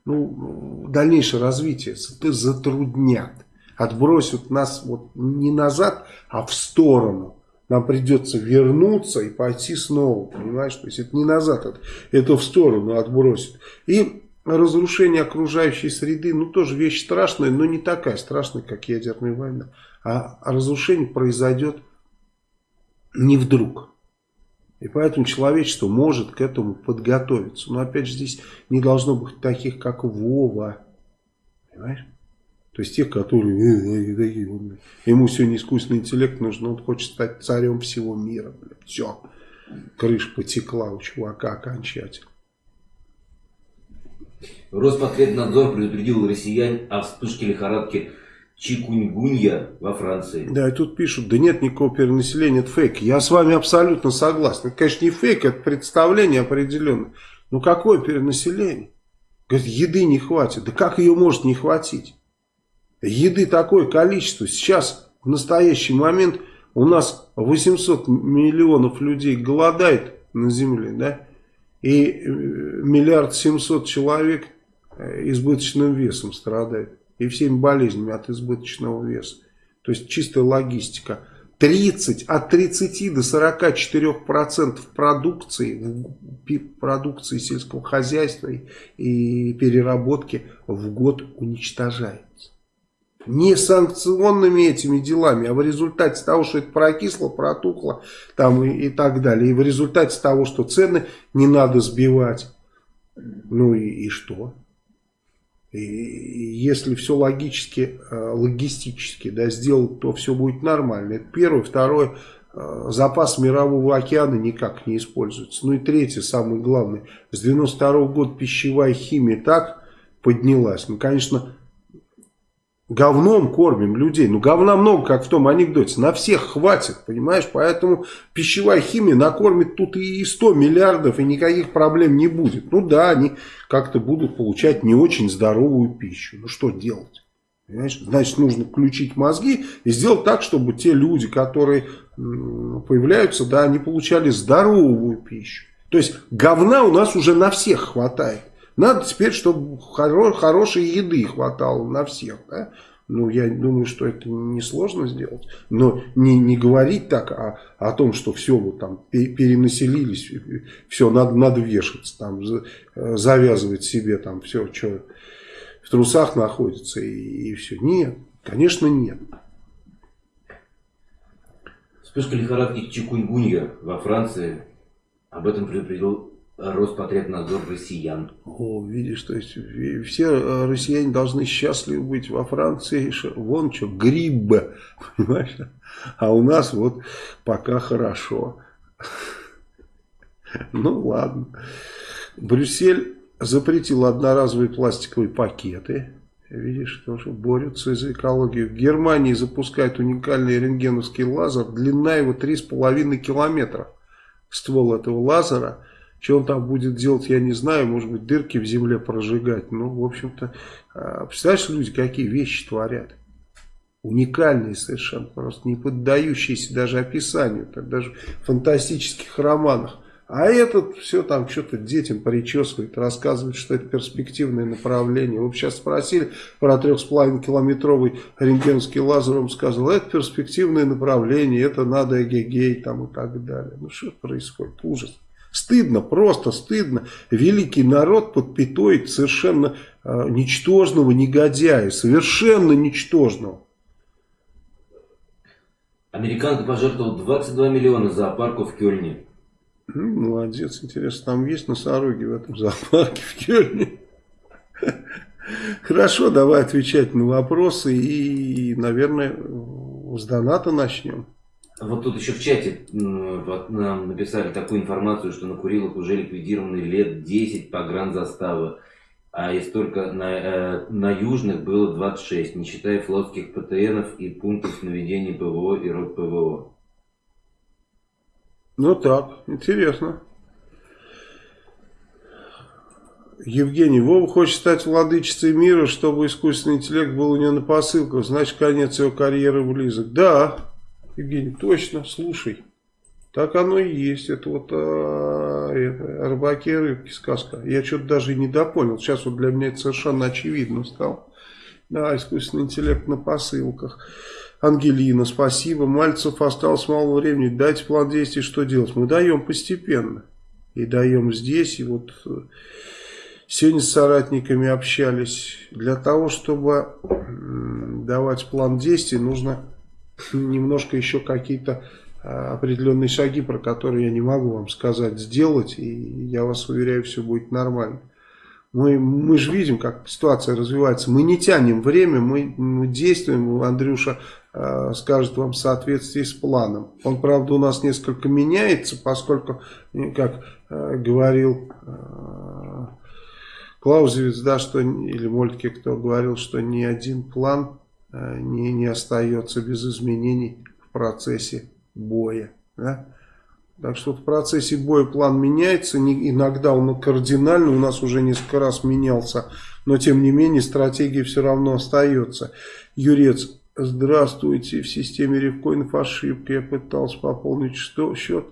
ну, дальнейшее развитие затруднят. Отбросят нас вот не назад, а в сторону нам придется вернуться и пойти снова, понимаешь? То есть это не назад, это, это в сторону отбросит. И разрушение окружающей среды, ну тоже вещь страшная, но не такая страшная, как ядерная война. А разрушение произойдет не вдруг. И поэтому человечество может к этому подготовиться. Но опять же здесь не должно быть таких, как Вова. Понимаешь? То есть тех, которые э, э, умные. Ему сегодня искусственный интеллект нужен, он хочет стать царем всего мира. Блин. Все, крыша потекла у чувака окончательно. Роспотребнадзор предупредил россиян о вспышке лихорадки чикуньгунья во Франции. Да, и тут пишут, да нет никакого перенаселения, это фейк. Я с вами абсолютно согласен. Это, конечно, не фейк, это представление определенное. Но какое перенаселение? Говорит, еды не хватит. Да как ее может не хватить? Еды такое количество. Сейчас, в настоящий момент, у нас 800 миллионов людей голодает на земле, да? И э, миллиард семьсот человек э, избыточным весом страдает. И всеми болезнями от избыточного веса. То есть чистая логистика. 30, от 30 до 44 процентов продукции, продукции сельского хозяйства и переработки в год уничтожается. Не санкционными этими делами, а в результате того, что это прокисло, протухло там и, и так далее. И в результате того, что цены не надо сбивать. Ну и, и что? И если все логически, э, логистически да, сделать, то все будет нормально. Это первое. Второе, э, запас мирового океана никак не используется. Ну и третье, самое главное, с 92 года пищевая химия так поднялась. Ну, конечно, Говном кормим людей. Ну, говна много, как в том анекдоте. На всех хватит, понимаешь? Поэтому пищевая химия накормит тут и 100 миллиардов, и никаких проблем не будет. Ну да, они как-то будут получать не очень здоровую пищу. Ну, что делать? Понимаешь? Значит, нужно включить мозги и сделать так, чтобы те люди, которые появляются, да, они получали здоровую пищу. То есть, говна у нас уже на всех хватает. Надо теперь, чтобы хоро хорошей еды хватало на всех. Да? Ну, я думаю, что это несложно сделать. Но не, не говорить так а, о том, что все вот там перенаселились, все, надо, надо вешаться, там, завязывать себе там все, что в трусах находится и, и все. Нет, конечно нет. Вспышка лихорадки чикунгунья во Франции. Об этом предупредил Роспотребнадзор россиян. О, видишь, то есть все э, россияне должны счастливы быть во Франции. Вон что, гриб, понимаешь? А у нас вот пока хорошо. Ну ладно. Брюссель запретил одноразовые пластиковые пакеты. Видишь, тоже борются за экологию. В Германии запускают уникальный рентгеновский лазер. Длина его 3,5 километра. Ствол этого лазера – что он там будет делать, я не знаю. Может быть, дырки в земле прожигать. Ну, в общем-то, а, представляешь, люди какие вещи творят. Уникальные совершенно, просто не поддающиеся даже описанию, даже в фантастических романах. А этот все там что-то детям причесывает, рассказывает, что это перспективное направление. Вы сейчас спросили про 3,5 километровый рентгенский лазер, он сказал, это перспективное направление, это надо эгегей там и так далее. Ну что происходит? Ужас. Стыдно, просто стыдно. Великий народ под пятой совершенно э, ничтожного негодяя, совершенно ничтожного. Американка пожертвовал 22 миллиона зоопарку в Кёльне. Молодец, интересно, там есть носороги в этом зоопарке в Кёльне? Хорошо, давай отвечать на вопросы и, наверное, с доната начнем. Вот тут еще в чате нам написали такую информацию, что на Курилах уже ликвидированы лет 10 по гранд-заставы. А если только на, э, на южных было 26, не считая флотских ПТНов и пунктов наведения ПВО и рот ПВО. Ну так, интересно. Евгений, Вова хочет стать владычицей мира, чтобы искусственный интеллект был у него на посылках. Значит, конец его карьеры близок. Да, Евгений, точно, слушай. Так оно и есть. Это вот а, это, рыбаки рыбки сказка. Я что-то даже и не допонял. Сейчас вот для меня это совершенно очевидно стало. Да, искусственный интеллект на посылках. Ангелина, спасибо. Мальцев осталось мало времени. Дайте план действий, что делать. Мы даем постепенно. И даем здесь. И вот э, сегодня с соратниками общались. Для того, чтобы давать план действий, нужно немножко еще какие-то а, определенные шаги, про которые я не могу вам сказать, сделать, и я вас уверяю, все будет нормально. Мы, мы же видим, как ситуация развивается. Мы не тянем время, мы, мы действуем. Андрюша э, скажет вам в соответствии с планом. Он, правда, у нас несколько меняется, поскольку, как э, говорил э, Клаузевиц, да, что, или Мольтке, кто говорил, что ни один план Э, не, не остается без изменений в процессе боя. Да? Так что в процессе боя план меняется, не, иногда он кардинально, у нас уже несколько раз менялся, но тем не менее стратегия все равно остается. Юрец, здравствуйте, в системе ревкоинов ошибка, я пытался пополнить что, счет,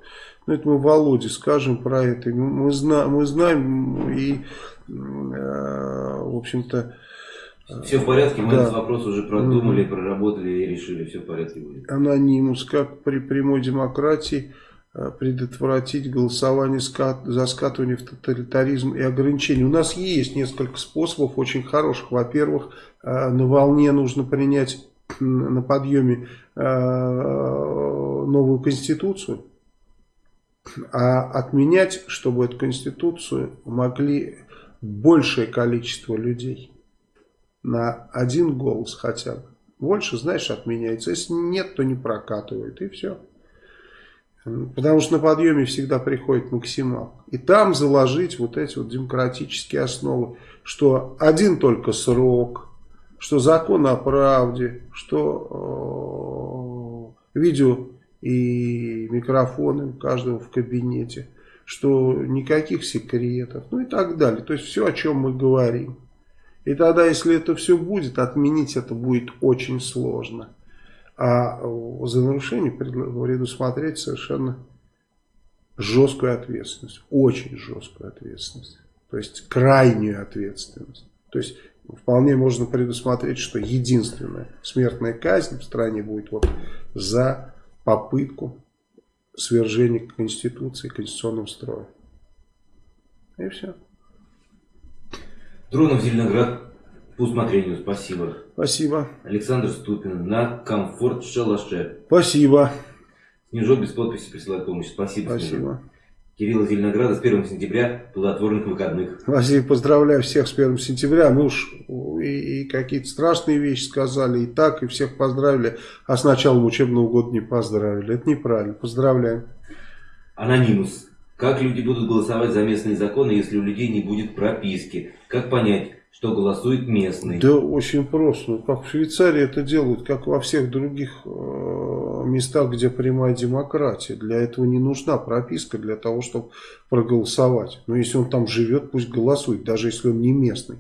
но это мы Володе скажем про это, мы, зна, мы знаем и, э, в общем-то, все в порядке, мы да. этот вопрос уже продумали, mm -hmm. проработали и решили, все в порядке будет. Анонимус, как при прямой демократии э, предотвратить голосование за скатывание в тоталитаризм и ограничения. У нас есть несколько способов очень хороших. Во-первых, э, на волне нужно принять на подъеме э, новую конституцию, а отменять, чтобы эту конституцию могли большее количество людей на один голос хотя бы. Больше, знаешь, отменяется. Если нет, то не прокатывает. И все. Потому что на подъеме всегда приходит максимал. И там заложить вот эти вот демократические основы. Что один только срок, что закон о правде, что э, видео и микрофоны у каждого в кабинете, что никаких секретов, ну и так далее. То есть все, о чем мы говорим. И тогда, если это все будет, отменить это будет очень сложно. А за нарушение предусмотреть совершенно жесткую ответственность. Очень жесткую ответственность. То есть крайнюю ответственность. То есть вполне можно предусмотреть, что единственная смертная казнь в стране будет вот за попытку свержения Конституции, конституционного строя. И все. Дронов Зеленоград по усмотрению, спасибо. Спасибо. Александр Ступин на комфорт шалаше. Спасибо. Снежок без подписи присылает помощь. Спасибо. Спасибо. Снежок. Кирилл из Зеленограда с 1 сентября плодотворных выходных. Василий, поздравляю всех с 1 сентября. Мы уж и, и какие-то страшные вещи сказали, и так, и всех поздравили, а с началом учебного года не поздравили. Это неправильно. Поздравляем. Анонимус. Как люди будут голосовать за местные законы, если у людей не будет прописки? Как понять, что голосует местный? Да очень просто. Ну, как в Швейцарии это делают, как во всех других э, местах, где прямая демократия. Для этого не нужна прописка для того, чтобы проголосовать. Но если он там живет, пусть голосует, даже если он не местный.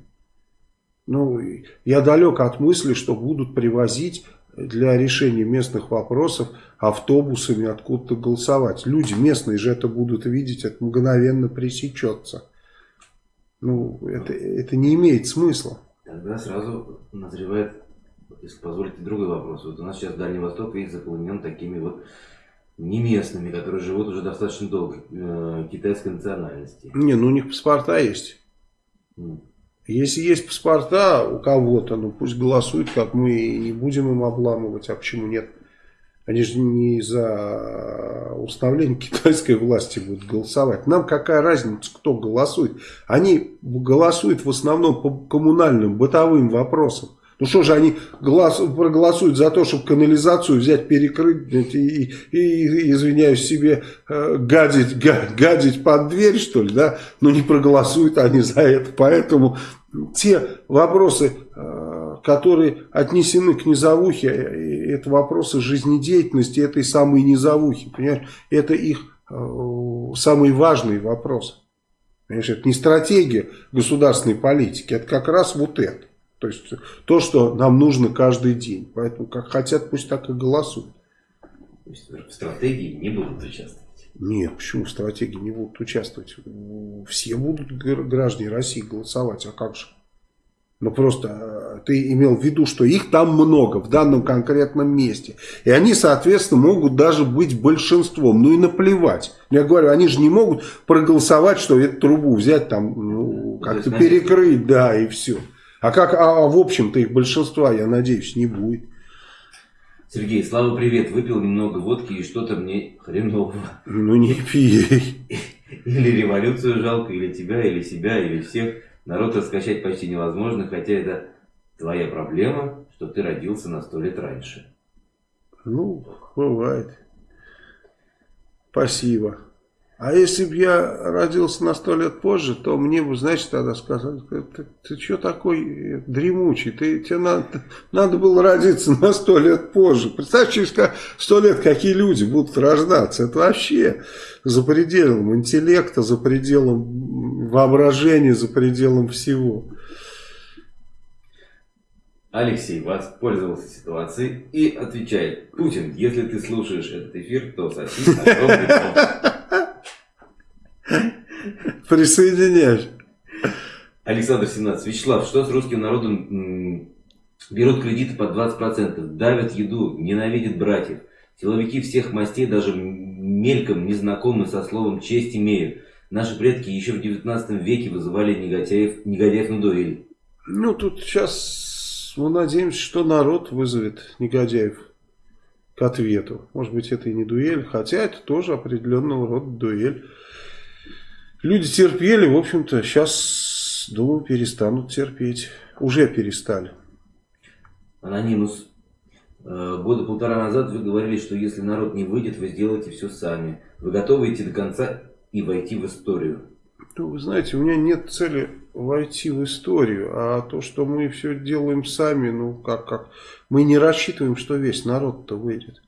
Ну, я далек от мысли, что будут привозить для решения местных вопросов автобусами откуда-то голосовать. Люди местные же это будут видеть, это мгновенно пресечется. Ну, это, это не имеет смысла. Тогда сразу назревает, если позволите, другой вопрос. Вот у нас сейчас Дальний Восток весь заполнен такими вот не местными, которые живут уже достаточно долго, э, китайской национальности. Не, ну у них паспорта есть. Mm. Если есть паспорта у кого-то, ну пусть голосуют, как мы, и не будем им обламывать, а почему нет? Они же не за установление китайской власти будут голосовать. Нам какая разница, кто голосует? Они голосуют в основном по коммунальным, бытовым вопросам. Ну что же они голос, проголосуют за то, чтобы канализацию взять, перекрыть и, и, и извиняюсь себе, э, гадить, гадить под дверь, что ли, да? Но не проголосуют они за это. Поэтому те вопросы, э, которые отнесены к низовухе, э, это вопросы жизнедеятельности этой самой низовухи. Понимаешь? Это их самый важный вопрос. Понимаешь? Это не стратегия государственной политики, это как раз вот это. То есть то, что нам нужно каждый день. Поэтому как хотят, пусть так и голосуют. То есть в стратегии не будут участвовать? Нет, почему в стратегии не будут участвовать? Все будут граждане России голосовать, а как же? Ну просто э, ты имел в виду, что их там много в данном конкретном месте. И они, соответственно, могут даже быть большинством. Ну и наплевать. Я говорю, они же не могут проголосовать, что эту трубу взять там, ну, как-то перекрыть, да, и все. А как, а в общем-то их большинства, я надеюсь, не будет. Сергей, Слава, привет. Выпил немного водки и что-то мне хреново. Ну не пей. Или революцию жалко, или тебя, или себя, или всех. Народ раскачать почти невозможно, хотя это твоя проблема, что ты родился на сто лет раньше. Ну, бывает. Спасибо. А если бы я родился на сто лет позже, то мне бы, знаешь, тогда сказали, ты, ты что такой дремучий, ты, тебе надо, надо было родиться на сто лет позже. Представь, через сто лет какие люди будут рождаться. Это вообще за пределом интеллекта, за пределом воображения, за пределом всего. Алексей воспользовался ситуацией и отвечает, Путин, если ты слушаешь этот эфир, то соси огромный Присоединяешь. Александр 17. Вячеслав, что с русским народом берут кредиты под 20%, давят еду, ненавидят братьев. Силовики всех мастей даже мельком незнакомы со словом «честь имеют». Наши предки еще в 19 веке вызывали негодяев, негодяев на дуэль. Ну, тут сейчас мы надеемся, что народ вызовет негодяев к ответу. Может быть, это и не дуэль, хотя это тоже определенного рода дуэль. Люди терпели, в общем-то, сейчас, думаю, перестанут терпеть. Уже перестали. Анонимус. Э, года полтора назад вы говорили, что если народ не выйдет, вы сделаете все сами. Вы готовы идти до конца и войти в историю? Ну, вы знаете, у меня нет цели войти в историю, а то, что мы все делаем сами, ну, как, как, мы не рассчитываем, что весь народ-то выйдет.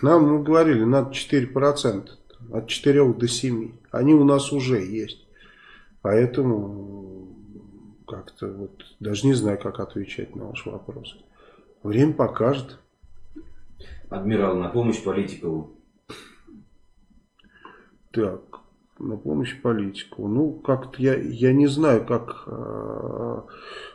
Нам, мы говорили, надо 4% от 4 до 7. Они у нас уже есть. Поэтому как-то вот даже не знаю, как отвечать на ваш вопрос. Время покажет. Адмирал, на помощь Политикову. Так, на помощь политику. Ну, как-то я, я не знаю, как э,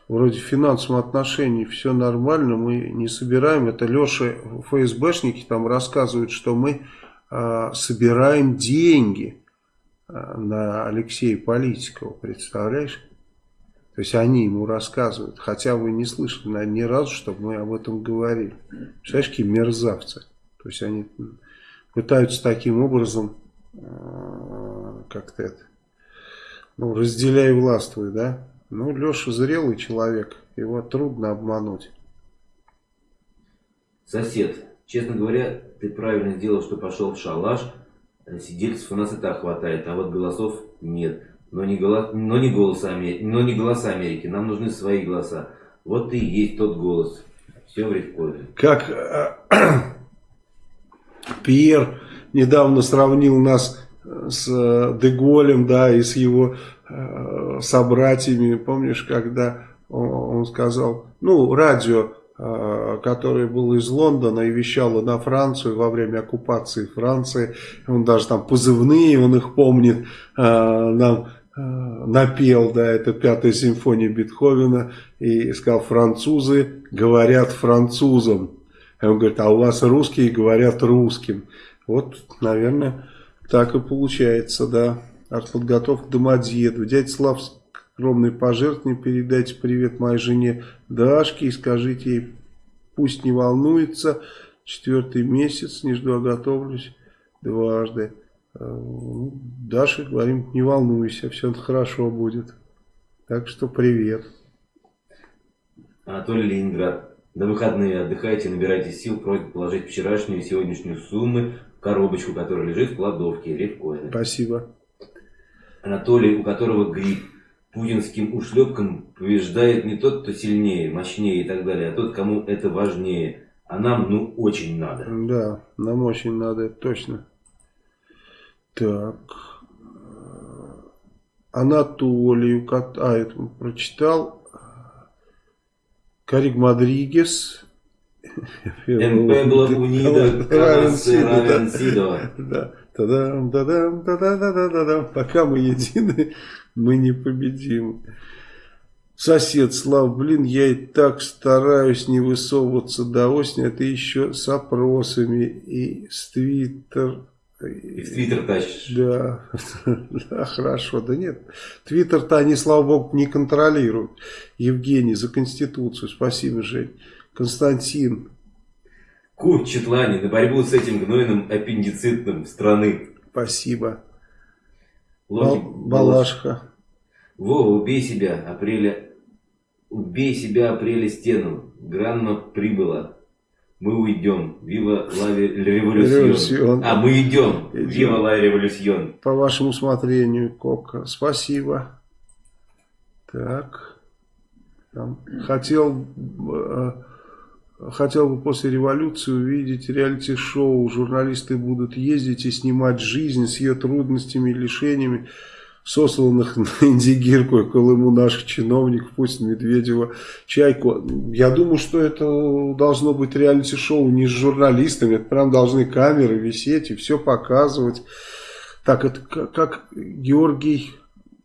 вроде в финансовом отношении все нормально, мы не собираем. Это Леша, ФСБшники там рассказывают, что мы э, собираем деньги на Алексея Политикова, представляешь? То есть они ему рассказывают, хотя вы не слышали наверное, ни разу, чтобы мы об этом говорили. Представляешь, какие мерзавцы. То есть они пытаются таким образом э, как-то это, ну, разделяй властвуй, да? Ну, Леша зрелый человек, его трудно обмануть. Сосед, честно говоря, ты правильно сделал, что пошел в шалаш. Сидельцев у нас и так хватает, а вот голосов нет. Но не, голос, но, не голоса, но не голоса Америки, нам нужны свои голоса. Вот и есть тот голос. Все в Ревкоме. Как э, Пьер недавно сравнил нас с э, Деголем, да, и с его э, собратьями. Помнишь, когда он, он сказал, ну, радио Э, который был из Лондона и вещал на Францию во время оккупации Франции. Он даже там позывные, он их помнит, э, нам э, напел, да, это пятая симфония Бетховена, и сказал, французы говорят французам. И он говорит, а у вас русские говорят русским. Вот, наверное, так и получается, да. Артподготовка Домодедово. Дядя Слав огромное пожертвование. Передайте привет моей жене Дашке и скажите ей, пусть не волнуется. Четвертый месяц, не жду, а готовлюсь дважды. Э, Даше говорим, не волнуйся, все хорошо будет. Так что привет. Анатолий Ленинград. На выходные отдыхайте, набирайте сил, просьба положить вчерашнюю и сегодняшнюю суммы в коробочку, которая лежит в кладовке, рифкоины. Спасибо. Анатолий, у которого грипп путинским ушлепкам побеждает не тот, кто сильнее, мощнее и так далее, а тот, кому это важнее. А нам, ну, очень надо. Да, нам очень надо, это точно. Так. Анатолий, а, это прочитал. Карик Мадригес. Эмпебло унида, равен сидо. Да. Та-дам, та-дам, та-да-да-да-да. Пока мы едины, мы не победим. Сосед, Слав, блин, я и так стараюсь не высовываться до осени, а ты еще с опросами и с твиттер... И в твиттер тащишь. Да, да, хорошо, да нет. Твиттер-то они, слава богу, не контролируют. Евгений, за Конституцию, спасибо, Жень. Константин, Курт Четлани на борьбу с этим гнойным аппендицитным страны. Спасибо. Локи Балашха. Вова, убей себя, апреля. Убей себя, апреля стену. Гранма прибыла. Мы уйдем. Вива ла революцион. Революцион. А, мы идем. Идем. Вива ла революцион. По вашему усмотрению, Кока. Спасибо. Так. Там. Хотел, э, хотел бы после революции увидеть реалити-шоу. Журналисты будут ездить и снимать жизнь с ее трудностями и лишениями сосланных на Индигирку и Колыму наших чиновников, Путина, Медведева, Чайку. Я думаю, что это должно быть реалити-шоу не с журналистами, это прям должны камеры висеть и все показывать. Так, это как, Георгий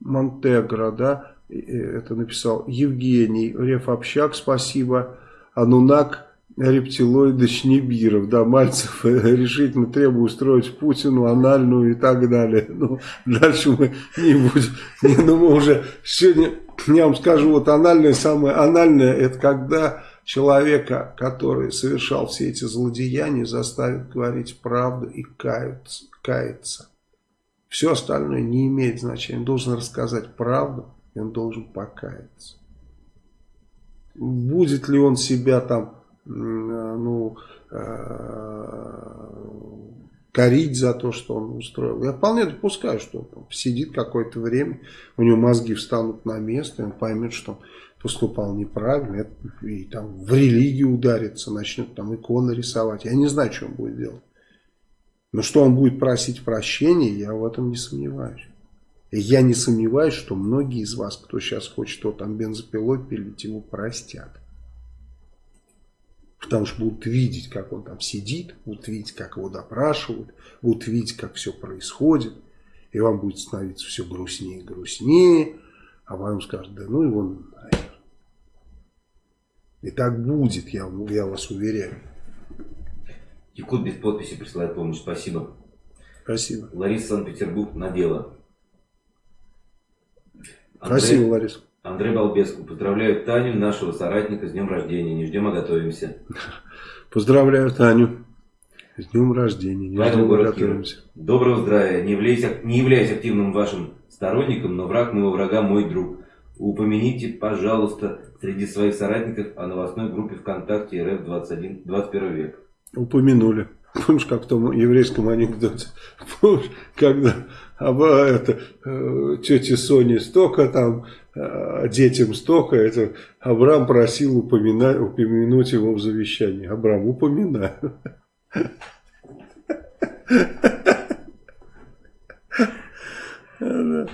Монтегро, да, э, это написал Евгений, Реф Общак, спасибо, Анунак, рептилоиды Шнебиров, да, Мальцев решительно требует устроить Путину анальную и так далее. Ну, дальше мы не будем, не, ну мы уже сегодня, я вам скажу, вот анальное, самое анальное, это когда человека, который совершал все эти злодеяния, заставит говорить правду и каяться. каяться. Все остальное не имеет значения. Он должен рассказать правду, и он должен покаяться. Будет ли он себя там ну, корить за то, что он устроил. Я вполне допускаю, что он сидит какое-то время, у него мозги встанут на место, и он поймет, что он поступал неправильно, и там в религию ударится, начнет там иконы рисовать. Я не знаю, что он будет делать. Но что он будет просить прощения, я в этом не сомневаюсь. Я не сомневаюсь, что многие из вас, кто сейчас хочет то там бензопилой пилить, его простят. Потому что будут видеть, как он там сидит, будут видеть, как его допрашивают, будут видеть, как все происходит. И вам будет становиться все грустнее и грустнее. А вам скажут, да ну его нахер. И так будет, я, я вас уверяю. Якут без подписи присылает помощь. Спасибо. Спасибо. Лариса Санкт-Петербург на дело. Спасибо, Лариса. Андрей Балбеску. Поздравляю Таню, нашего соратника, с днем рождения. Не ждем, а готовимся. Поздравляю Таню. С днем рождения. Не Павел ждем, а город готовимся. Киров. Доброго здравия. Не являюсь, не являюсь активным вашим сторонником, но враг моего врага мой друг. Упомяните, пожалуйста, среди своих соратников о новостной группе ВКонтакте РФ 21, 21 век. Упомянули. Помнишь, как в том еврейском анекдоте? Помнишь, когда об, это, э, тете Соне столько там, э, детям столько, это Абрам просил упоминать, упомянуть его в завещании. Абрам, упоминаю. Да.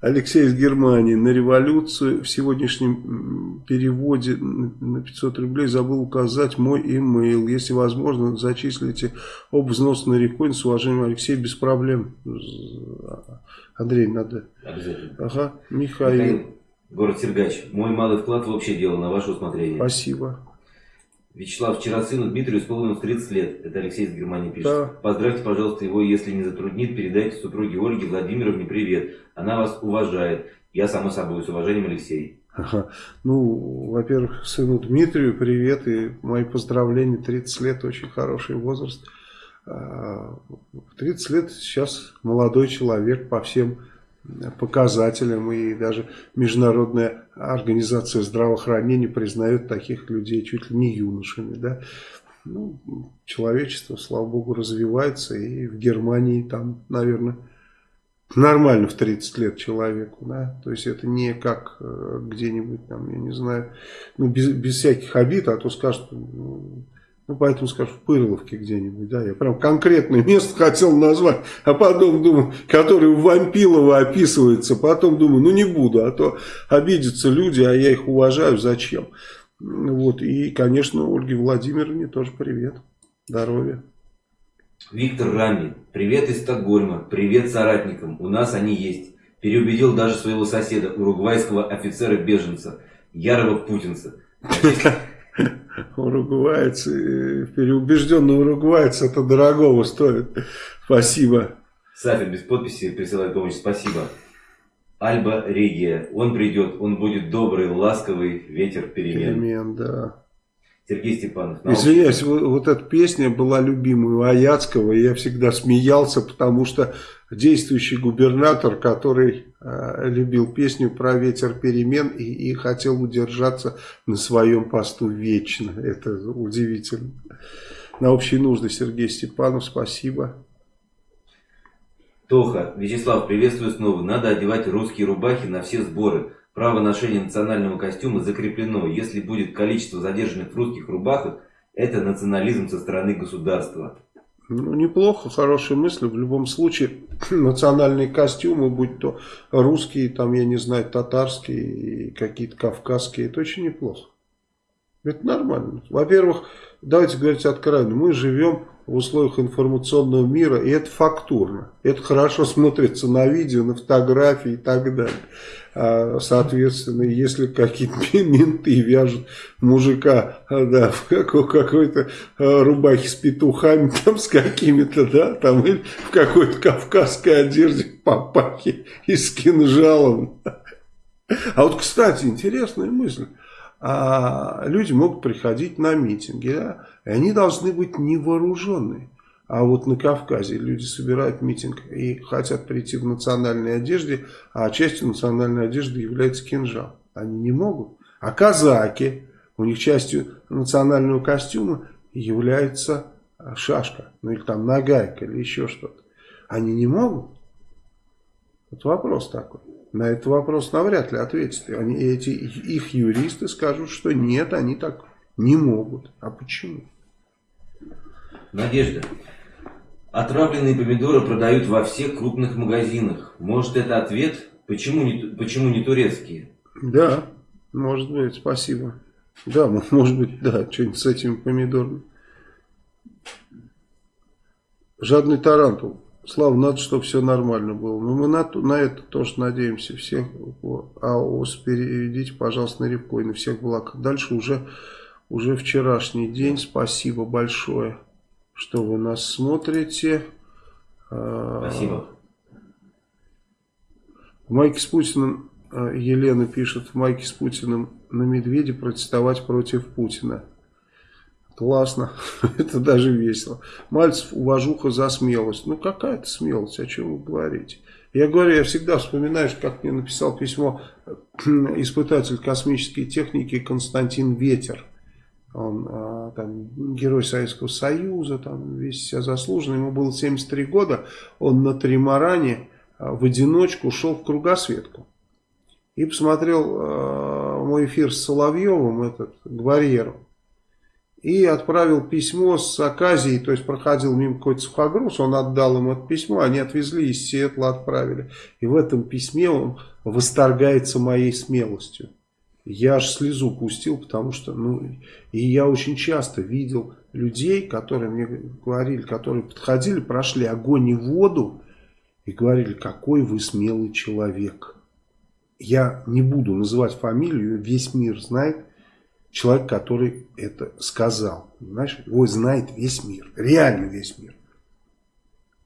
Алексей из Германии. На революцию в сегодняшнем переводе на 500 рублей забыл указать мой имейл. Если возможно, зачислите об взнос на реконь. С уважением, Алексей, без проблем. Андрей, надо. Обязательно. Ага, Михаил. Михаил, город Сергач. Мой малый вклад в общее дело на ваше усмотрение. Спасибо. Вячеслав, вчера сыну Дмитрию исполнилось 30 лет. Это Алексей из Германии пишет. Да. Поздравьте, пожалуйста, его, если не затруднит, передайте супруге Ольге Владимировне привет. Она вас уважает. Я, само собой, с уважением, Алексей. Ага. Ну, во-первых, сыну Дмитрию привет и мои поздравления. 30 лет очень хороший возраст. А, В 30 лет сейчас молодой человек по всем показателям и даже Международная организация здравоохранения признает таких людей чуть ли не юношами. Да? Ну, человечество, слава богу, развивается и в Германии там, наверное, нормально в 30 лет человеку, да, то есть это не как э, где-нибудь там, я не знаю, ну, без, без всяких обид, а то скажут, ну, ну, поэтому скажу, в Пырловке где-нибудь, да, я прям конкретное место хотел назвать, а потом думаю, который у Вампилова описывается, потом думаю, ну, не буду, а то обидятся люди, а я их уважаю, зачем, вот, и, конечно, Ольге Владимировне тоже привет, здоровья. Виктор Рами. Привет из Стокгольма. Привет соратникам. У нас они есть. Переубедил даже своего соседа, уругвайского офицера-беженца, ярого путинца. Уругвайец, э, переубежденный уругвайец, это дорогого стоит. Спасибо. Сафин без подписи присылает помощь. Спасибо. Альба Регия. Он придет, он будет добрый, ласковый ветер перемен. Перемен, да. Сергей Степанов. Извиняюсь, вот, вот эта песня была любимой у Аяцкого, и я всегда смеялся, потому что действующий губернатор, который э, любил песню про ветер перемен и, и хотел удержаться на своем посту вечно. Это удивительно. На общие нужды Сергей Степанов, спасибо. Тоха, Вячеслав, приветствую снова. Надо одевать русские рубахи на все сборы. Право ношения национального костюма закреплено. Если будет количество задержанных в русских рубахах, это национализм со стороны государства. Ну, неплохо, хорошая мысль. В любом случае, национальные костюмы, будь то русские, там, я не знаю, татарские, какие-то кавказские, это очень неплохо. Это нормально. Во-первых, давайте говорить откровенно, мы живем в условиях информационного мира, и это фактурно. Это хорошо смотрится на видео, на фотографии и так далее. А, соответственно, если какие-то менты вяжут мужика да, в какой-то а, рубахе с петухами, там с какими-то, да, там или в какой-то кавказской одежде папахи и с кинжалом. А вот, кстати, интересная мысль. А люди могут приходить на митинги, да, и они должны быть невооруженные. А вот на Кавказе люди собирают митинг и хотят прийти в национальной одежде, а частью национальной одежды является кинжал. Они не могут. А казаки, у них частью национального костюма является шашка, ну или там нагайка, или еще что-то. Они не могут? Вот вопрос такой. На этот вопрос навряд ли ответят. Они, эти, их юристы скажут, что нет, они так не могут. А почему? Надежда. Отравленные помидоры продают во всех крупных магазинах. Может это ответ? Почему не, почему не турецкие? Да, может быть, спасибо. Да, может быть, да, что-нибудь с этими помидорами. Жадный тарантул. Слава, надо, чтобы все нормально было. Но мы на, на это тоже надеемся. Всех АОС переведите, пожалуйста, на Рябко и на всех благ. Дальше уже, уже вчерашний день. Спасибо большое что вы нас смотрите. А, Спасибо. В майке с Путиным, а, Елена пишет, в майке с Путиным на медведе протестовать против Путина. Классно, это даже весело. Мальцев, уважуха за смелость. Ну какая-то смелость, о чем вы говорите? Я говорю, я всегда вспоминаю, как мне написал письмо испытатель космической техники Константин Ветер. Он а, там, герой Советского Союза, там, весь себя заслуженный. Ему было 73 года. Он на тримаране а, в одиночку шел в кругосветку. И посмотрел э, мой эфир с Соловьевым, этот, Гварьеру. И отправил письмо с Аказией, то есть проходил мимо какой-то сухогруз, он отдал им это письмо, они отвезли из Сиэтла, отправили. И в этом письме он восторгается моей смелостью. Я аж слезу пустил, потому что, ну, и я очень часто видел людей, которые мне говорили, которые подходили, прошли огонь и воду, и говорили, какой вы смелый человек. Я не буду называть фамилию, весь мир знает, человек, который это сказал. Понимаешь? Его знает весь мир, реально весь мир.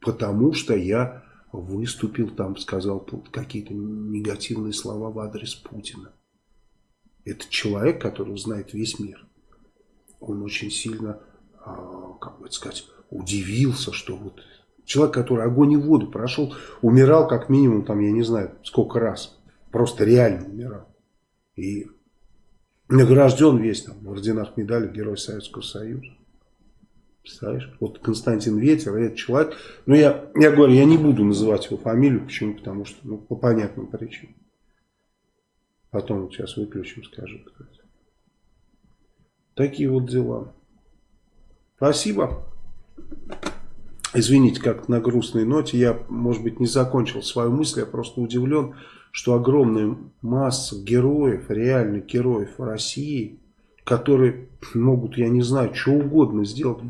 Потому что я выступил там, сказал какие-то негативные слова в адрес Путина. Это человек, который знает весь мир. Он очень сильно, а, как бы сказать, удивился, что вот человек, который огонь и воду прошел, умирал как минимум, там, я не знаю, сколько раз. Просто реально умирал. И награжден весь там в орденах медали Герой Советского Союза. Представляешь? Вот Константин Ветер, этот человек. Но я, я говорю, я не буду называть его фамилию. Почему? Потому что, ну, по понятным причинам. Потом сейчас выключим, скажу. Такие вот дела. Спасибо. Извините, как на грустной ноте. Я, может быть, не закончил свою мысль. Я просто удивлен, что огромная масса героев, реальных героев России, которые могут, я не знаю, что угодно сделать,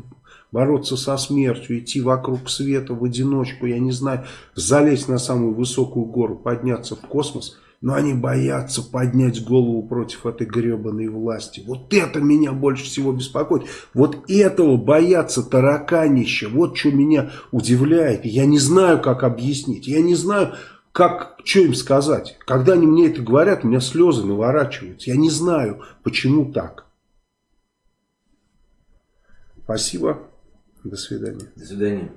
бороться со смертью, идти вокруг света в одиночку, я не знаю, залезть на самую высокую гору, подняться в космос – но они боятся поднять голову против этой гребаной власти. Вот это меня больше всего беспокоит. Вот этого боятся тараканища. Вот что меня удивляет. Я не знаю, как объяснить. Я не знаю, как, что им сказать? Когда они мне это говорят, у меня слезы наворачиваются. Я не знаю, почему так. Спасибо. До свидания. До свидания.